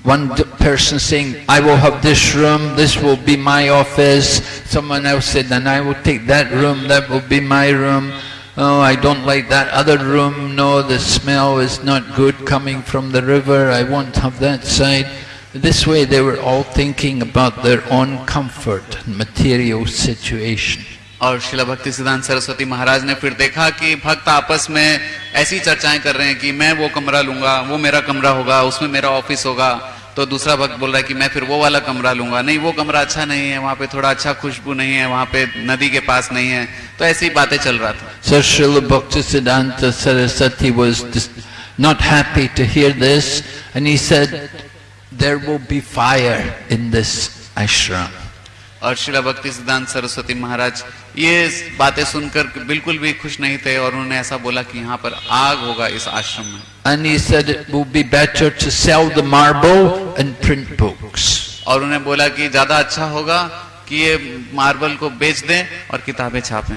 one person saying, I will have this room, this will be my office. Someone else said, then I will take that room, that will be my room. Oh, I don't like that other room, no, the smell is not good coming from the river, I won't have that side. This way they were all thinking about their own comfort and material situation. और शिला भक्ति सिद्धांत सरस्वती महाराज ने फिर देखा कि भक्त आपस में ऐसी चर्चाएँ कर रहे हैं कि मैं वो कमरा लूँगा वो मेरा कमरा होगा उसमें मेरा ऑफ़िस होगा। तो दूसरा भक्त बोल रहा है कि मैं फिर वो वाला कमरा लूँगा। नहीं वो कमरा अच्छा नहीं है वहाँ पे थोड़ा अच्छा खुशबू नहीं है वहाँ पे नदी के पास नहीं है। तो ऐसी ही बातें चल रहा था। So Srila Bhaktisiddhanta Saraswati was dis- not happy to hear this and he said, there will be fire in this ashram. और शिला भक्ति सिद्धांत सरस्वती महाराज ये बातें सुनकर बिल्कुल भी खुश नहीं थे और उन्होंने ऐसा बोला कि यहाँ पर आग होगा इस आश्रम में And he said it will be better to sell the marble and print books. और उन्हें बोला कि ज़्यादा अच्छा होगा कि ये मार्बल को बेच दें और किताबें छापें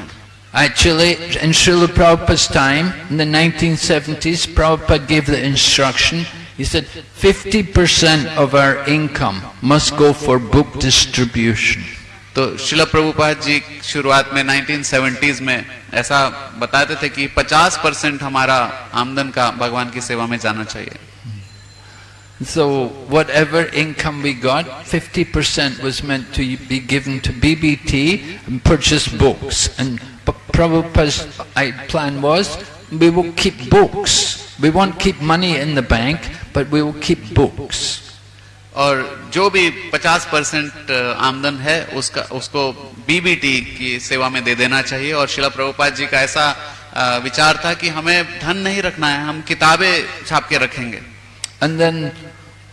Actually, in Srila Prabhupada's time, in the 1970s, Prabhupada gave the instruction, he said 50% of our income must go for book distribution. तो शिला प्रभुपाद जी शुरुआत में 1970s में ऐसा बताते थे कि 50 परसेंट हमारा आमदन का भगवान की सेवा में जाना चाहिए So whatever income we got, 50% was meant to be given to BBT and purchase books. And Prabhupada's plan was, we will keep books. We won't keep money in the bank, but we will keep books. और जो भी 50 percent आमदन है उसका उसको BBT की सेवा में दे देना चाहिए और शिला प्रभुपाद जी का ऐसा विचार था कि हमें धन नहीं रखना है हम किताबें छाप के रखेंगे And then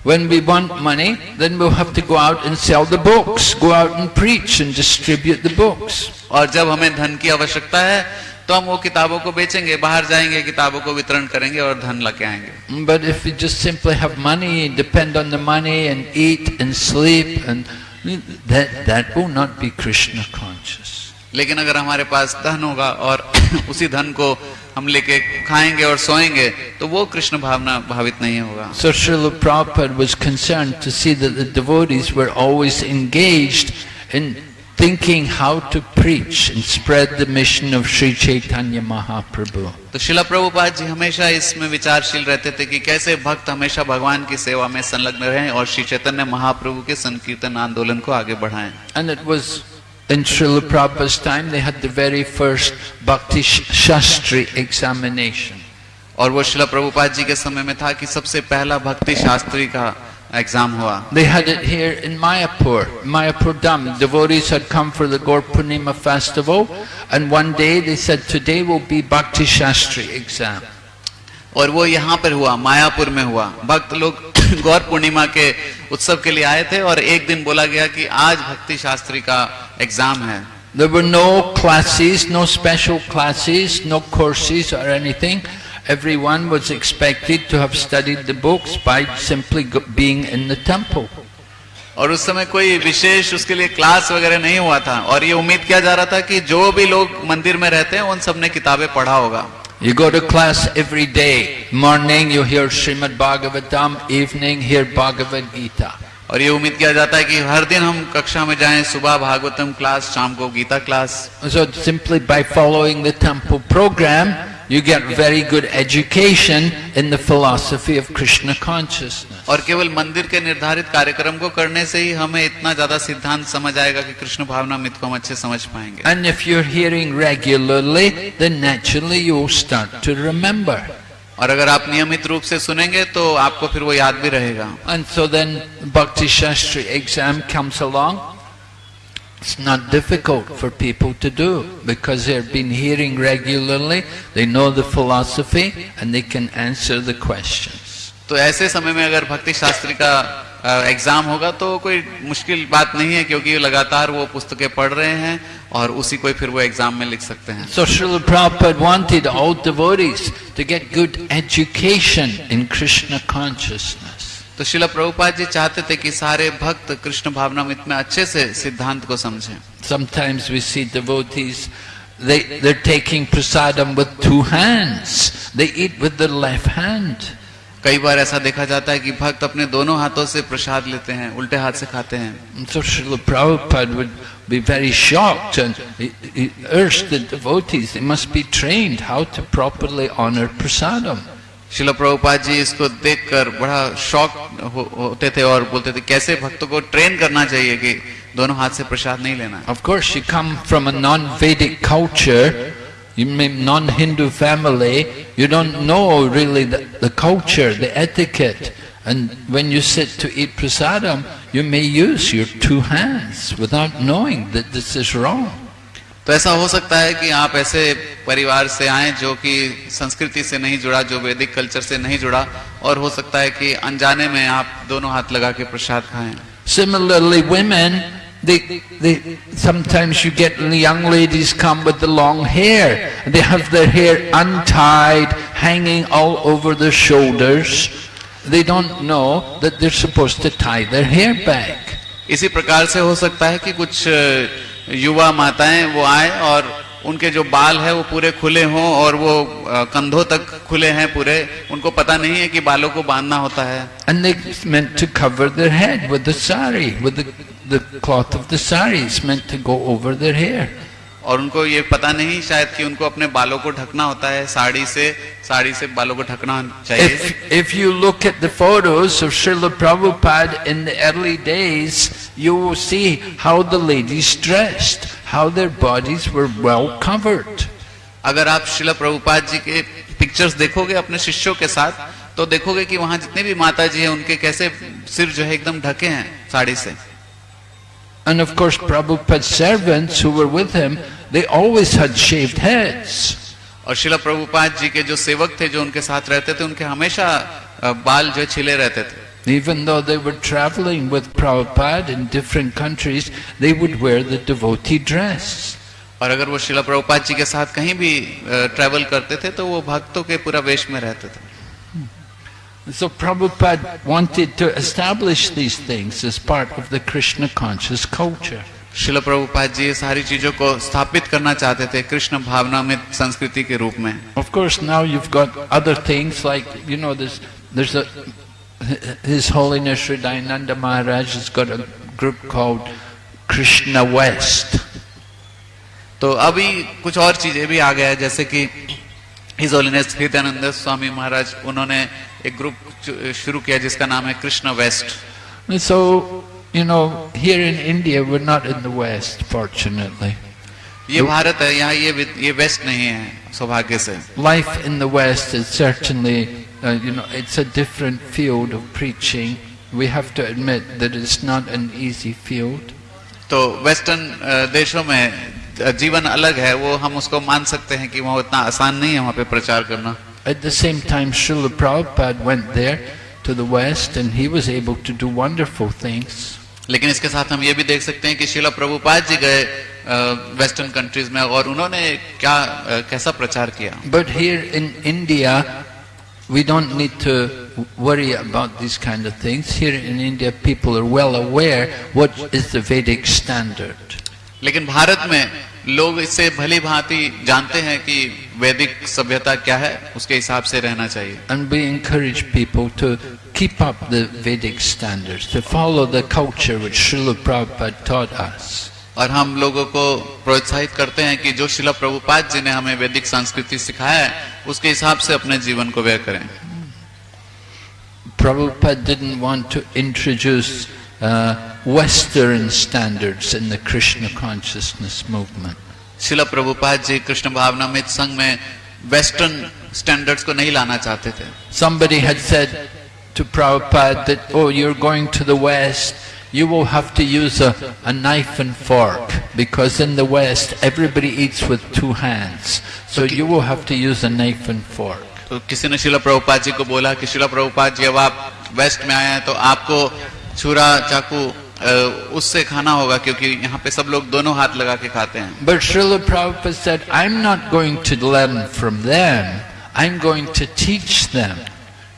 when we want money, then we'll have to go out and sell the books, go out and preach and distribute the books. और जब हमें धन की आवश्यकता है तो हम वो किताबों को बेचेंगे बाहर जाएँगे किताबों को वितरण करेंगे और धन लगे आएँगे। But if you just simply have money depend on the money and eat and sleep and that that will not be Krishna conscious लेकिन अगर हमारे पास धन होगा और उसी धन को हम लेके खाएँगे और सोएँगे तो वो कृष्ण भावना भावित नहीं होगा। So Srila proper concern to see that the devotees were always engaged in thinking how to preach and spread the mission of Sri Chaitanya Mahaprabhu. तो शिला प्रभुपाद जी हमेशा इसमें विचारशील रहते थे कि कैसे भक्त हमेशा भगवान की सेवा में संलग्न रहें और श्री चैतन्य महाप्रभु के संकीर्तन आंदोलन को आगे बढ़ाएँ And it was in Srila Prabhupada's time they had the very first Bhakti Shastri examination. और वो शिला प्रभुपाद जी के समय में था कि सबसे पहला भक्ति शास्त्री का एग्जाम हुआ They had it here in Mayapur, Mayapur Dham. Devotees had come for the Gaur Purnima festival and one day they said today will be Bhakti Shastri exam. और वो यहाँ पर हुआ मायापुर में हुआ भक्त लोग गौर पूर्णिमा के उत्सव के लिए आए थे और एक दिन बोला गया कि आज भक्ति शास्त्री का एग्जाम है There were no classes, no special classes, no courses or anything. everyone was expected to have studied the books by simply being in the temple. और उस समय कोई विशेष उसके लिए क्लास वगैरह नहीं हुआ था। और ये उम्मीद किया जा रहा था कि जो भी लोग मंदिर में रहते हैं उन सबने किताबें पढ़ा होगा। You go to class every day morning you hear Srimad Bhagavatam evening hear Bhagavad Gita और ये उम्मीद किया जाता है कि हर दिन हम कक्षा में जाएँ सुबह भागवतम क्लास शाम को Gita class simply by following program you get very good education in the philosophy of Krishna consciousness. और केवल मंदिर के निर्धारित कार्यक्रम को करने से ही हमें इतना ज़्यादा सिद्धांत समझ आएगा कि कृष्ण भावना मित को हम अच्छे समझ पाएँगे And if you're hearing regularly, then naturally you'll start to remember. और अगर आप नियमित रूप से सुनेंगे तो आपको फिर वो याद भी रहेगा And so then Bhakti Shastri exam comes along. It's not difficult for people to do because they've been hearing regularly, they know the philosophy and they can answer the questions. तो ऐसे समय में अगर भक्ति शास्त्री का एग्ज़ाम होगा तो कोई मुश्किल बात नहीं है क्योंकि लगातार वो पुस्तकें पढ़ रहे हैं और उसी को फिर वो एग्ज़ाम में लिख सकते हैं So Srila Prabhupada wanted all devotees to get good education in Krishna consciousness. तो शिला प्रभुपाद जी चाहते थे कि सारे भक्त कृष्ण भावनामित में अच्छे से सिद्धांत को समझें Sometimes we see devotees, they, they're taking prasadam with two hands. They eat with the left hand. कई बार ऐसा देखा जाता है कि भक्त अपने दोनों हाथों से प्रसाद लेते हैं उल्टे हाथ से खाते हैं so Srila Prabhupada would be very shocked and he, he urged the devotees, they must be trained how to properly honor prasadam. शिला प्रभुपाद जी इसको देखकर बड़ा शौक हो, होते थे और बोलते थे कैसे भक्तों को ट्रेन करना चाहिए कि दोनों हाथ से प्रसाद नहीं लेना है Of course, you come from a non-Vedic culture, you may non-Hindu family, you don't know really the, the culture, the etiquette. And when you sit to eat prasadam, you may use your two hands without knowing that this is wrong. तो ऐसा हो सकता है कि आप ऐसे परिवार से आए जो कि संस्कृति से नहीं जुड़ा जो वैदिक कल्चर से नहीं जुड़ा और हो सकता है कि अनजाने में आप दोनों हाथ लगा के प्रसाद खाएँ Similarly, women, they, they, sometimes you get young ladies come with the long hair. They have their hair untied, hanging all over their shoulders. They don't know that they're supposed to tie their hair back. इसी प्रकार से हो सकता है कि कुछ अ, युवा माताएँ वो आए और उनके जो बाल है वो पूरे खुले हों और वो कंधों तक खुले हैं पूरे उनको पता नहीं है कि बालों को बांधना होता है And they meant to cover their head with the sari, with the, the cloth of the sari. It's meant to go over their hair. और उनको ये पता नहीं शायद कि उनको अपने बालों को ढकना होता है साड़ी से साड़ी से बालों को ढकना चाहिए If, if you look at the photos of Srila Prabhupada in the early days, you will see how the ladies dressed, how their bodies were well covered. अगर आप शिला प्रभुपाद जी के पिक्चर्स देखोगे अपने शिष्यों के साथ तो देखोगे कि वहाँ जितने भी माता जी हैं उनके कैसे सिर जो है एकदम ढके हैं साड़ी से And of course, Prabhupada's servants who were with him, they always had shaved heads. और शिला प्रभुपाद जी के जो सेवक थे जो उनके साथ रहते थे उनके हमेशा बाल जो छिले रहते थे Even though they were traveling with Prabhupada in different countries, they would wear the devotee dress. और अगर वो शिला प्रभुपाद जी के साथ कहीं भी ट्रेवल करते थे तो वो भक्तों के पूरा वेश में रहते थे So Prabhupada wanted to establish these things as part of the Krishna conscious culture. शिल प्रभुपाद जी ये सारी चीजों को स्थापित करना चाहते थे कृष्ण भावना में संस्कृति के रूप में Of course, now you've got other things like, you know, there's, there's a, His Holiness Sri Dayananda Maharaj has got a group called Krishna West. तो अभी कुछ और चीजें भी आ गया है जैसे कि हिज होलीनेस हृदयानंद स्वामी महाराज उन्होंने एक ग्रुप शुरू किया जिसका नाम है Krishna west so, you know, here in India, we're not in the West, fortunately. ये भारत है यहाँ ये ये वेस्ट नहीं है सौभाग्य से in the West is certainly, uh, you know, it's a different field of preaching. We have to admit that it's not an easy field. तो वेस्टर्न अ, देशों में अ, जीवन अलग है वो हम उसको मान सकते हैं कि वहाँ उतना आसान नहीं है वहाँ पे प्रचार करना At the same time, Srila Prabhupada went there to the West and he was able to do wonderful things. लेकिन इसके साथ हम ये भी देख सकते हैं कि शिला प्रभुपाद जी गए वेस्टर्न कंट्रीज में और उन्होंने क्या अ, कैसा प्रचार किया But here in India, we don't need to worry about these kind of things. Here in India, people are well aware what is the Vedic standard. लेकिन भारत में लोग इससे भली भांति जानते हैं कि वैदिक सभ्यता क्या है उसके हिसाब से रहना चाहिए। And be encourage people to keep up the Vedic standards to follow the culture which Srila Prabhupada taught us और हम लोगों को प्रोत्साहित करते हैं कि जो शिला प्रभुपाद जी ने हमें वैदिक संस्कृति सिखाया है उसके हिसाब से अपने जीवन को व्यय करें। Prabhupada didn't want to introduce uh, Western standards in the Krishna consciousness movement. शिला प्रभुपाद जी कृष्ण भावनामृत संघ में वेस्टर्न स्टैंडर्ड्स को नहीं लाना चाहते थे Somebody had said to Prabhupada that, oh, you're going to the West, you will have to use a, a knife and fork, because in the West everybody eats with two hands. So you will have to use a knife and fork. तो किसी ने शिला प्रभुपाद जी को बोला कि शिला प्रभुपाद जी अब आप waste में आए हैं तो आपको छुरा चाकू उससे खाना होगा क्योंकि यहाँ पे सब लोग दोनों हाथ लगा के खाते हैं। But Srila said I am not going to learn from them I am going to teach them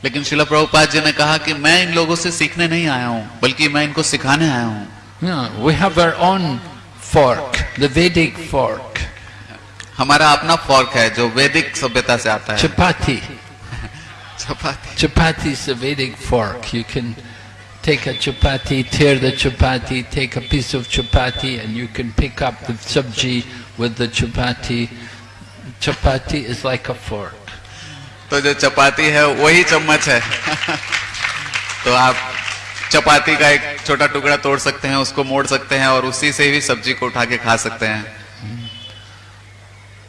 लेकिन श्रील प्रभुपाद जी ने कहा कि मैं इन लोगों से सीखने नहीं आया हूँ बल्कि मैं इनको सिखाने आया हूँ। We have our own fork the Vedic fork हमारा अपना फॉर्क है जो वैदिक सभ्यता से आता है। चपाती चपाती चपाती से Vedic fork you can. take a chapati, tear the chapati, take a piece of chapati, and you can pick up the sabji with the chapati. Chapati is like a fork. तो जो चपाती है वही चम्मच है तो आप चपाती का एक छोटा टुकड़ा तोड़ सकते हैं उसको मोड़ सकते हैं और उसी से भी सब्जी को उठा के खा सकते हैं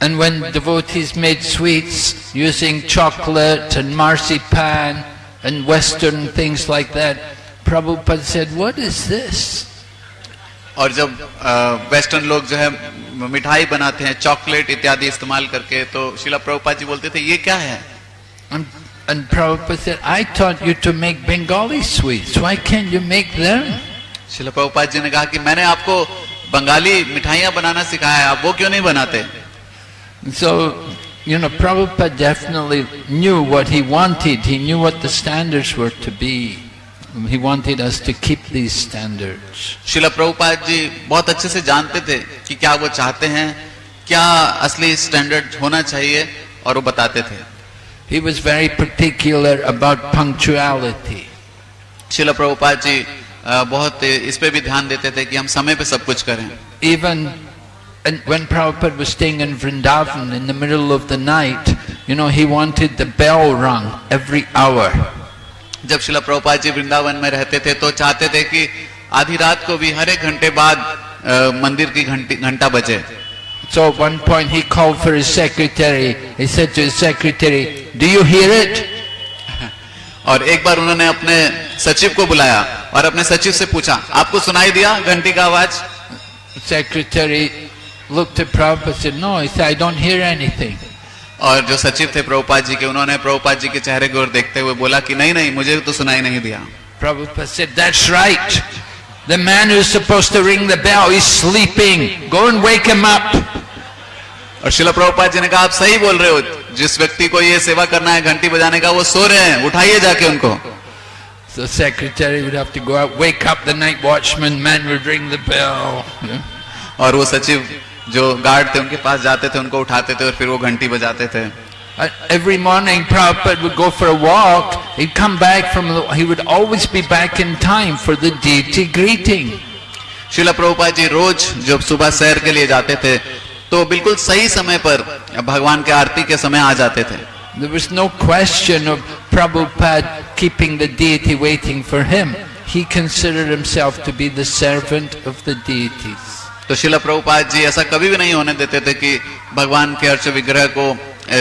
And when devotees made sweets using chocolate and marzipan and Western things like that, Prabhupada said, What is this? और जब वेस्टर्न लोग जो है मिठाई बनाते हैं चॉकलेट इत्यादि इस्तेमाल करके तो शिला प्रभुपाद जी बोलते थे ये क्या है And, Prabhupada said, I taught you to make Bengali sweets. Why can't you make them? शिला प्रभुपाद जी ने कहा कि मैंने आपको बंगाली मिठाइयाँ बनाना सिखाया है आप वो क्यों नहीं बनाते So, you know, Prabhupada definitely knew what he wanted. He knew what the standards were to be. He wanted us to keep these standards. शिला प्रभुपाद जी बहुत अच्छे से जानते थे कि क्या वो चाहते हैं क्या असली स्टैंडर्ड होना चाहिए और वो बताते थे He was very particular about punctuality. शिला प्रभुपाद जी अ, बहुत इस पे भी ध्यान देते थे कि हम समय पे सब कुछ करें Even and when Prabhupada was staying in Vrindavan in the middle of the night, you know, he wanted the bell rung every hour. जब शिला प्रभुपाद जी वृंदावन में रहते थे तो चाहते थे कि आधी रात को भी हर एक घंटे बाद अ, मंदिर की घंटी घंटा बजे So at one point he called for his secretary. He said to his secretary, Do you hear it? और एक बार उन्होंने अपने सचिव को बुलाया और अपने सचिव से पूछा आपको सुनाई दिया घंटी का आवाज़ secretary looked at Prabhupada and said, No, he said, I don't hear anything. और जो सचिव थे प्रभुपाद जी के उन्होंने प्रभुपाद जी के चेहरे की ओर देखते हुए बोला कि नहीं नहीं मुझे तो सुनाई नहीं दिया। और शिला प्रभुपाद जी ने कहा आप सही बोल रहे हो। जिस व्यक्ति को ये सेवा करना है घंटी बजाने का वो सो रहे हैं। उठाइए जाके उनको। So secretary would have to go out wake up the night watchman man would ring the bell. और वो सचिव जो गार्ड थे उनके पास जाते थे उनको उठाते थे और फिर वो घंटी बजाते थे every morning go for walk he come back from he would always be back in time for the deity greeting Srila Prabhupada ji रोज जब सुबह शहर के लिए जाते थे तो बिल्कुल सही समय पर भगवान के आरती के समय आ जाते थे There was no question of Prabhupada keeping the deity waiting for him. He considered himself to be the servant of the deities. तो शिला प्रभुपाद जी ऐसा कभी भी नहीं होने देते थे कि भगवान के अर्च विग्रह को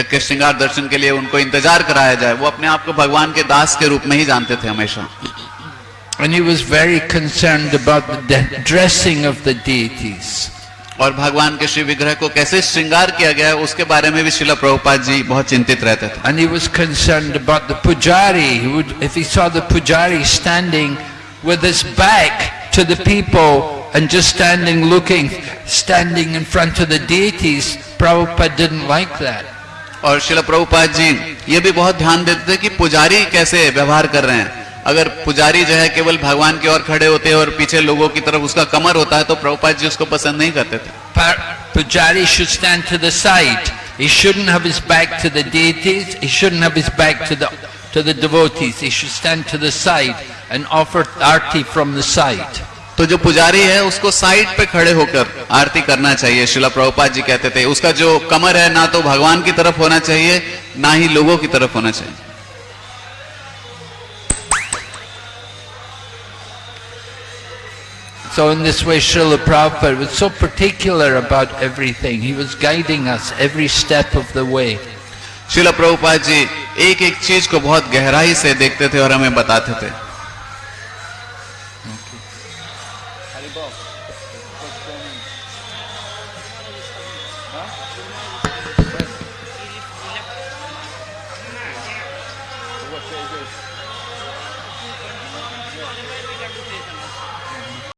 के श्रृंगार दर्शन के लिए उनको इंतज़ार कराया जाए वो अपने आप को भगवान के दास के रूप में ही जानते थे हमेशा And he was very concerned about the dressing of the deities. और भगवान के श्री विग्रह को कैसे श्रृंगार किया गया है उसके बारे में भी शिला प्रभुपाद जी बहुत चिंतित रहते थे And he was concerned about the pujari. He would, if he saw the pujari standing with his back to the people and just standing looking, standing in front of the deities, Prabhupada didn't like that. और शिला प्रभुपाद जी ये भी बहुत ध्यान देते थे कि पुजारी कैसे व्यवहार कर रहे हैं अगर पुजारी जो है केवल भगवान की ओर खड़े होते हैं और पीछे लोगों की तरफ उसका कमर होता है तो प्रभुपाद जी उसको पसंद नहीं करते थे Par- Pujari should stand to the side. He shouldn't have his back to the deities. He shouldn't have his back to the to the devotees. He should stand to the side and offer arti from the side. तो जो पुजारी है उसको side पे खड़े होकर आरती करना चाहिए शिला प्रभुपाद जी कहते थे उसका जो कमर है ना तो भगवान की तरफ़ होना चाहिए ना ही लोगों की तरफ़ होना चाहिए So in this way Srila Prabhupada was so particular about everything. He was guiding us every step of the way. शिला प्रभुपाद जी एक एक चीज़ को बहुत गहराई से देखते थे और हमें बताते थे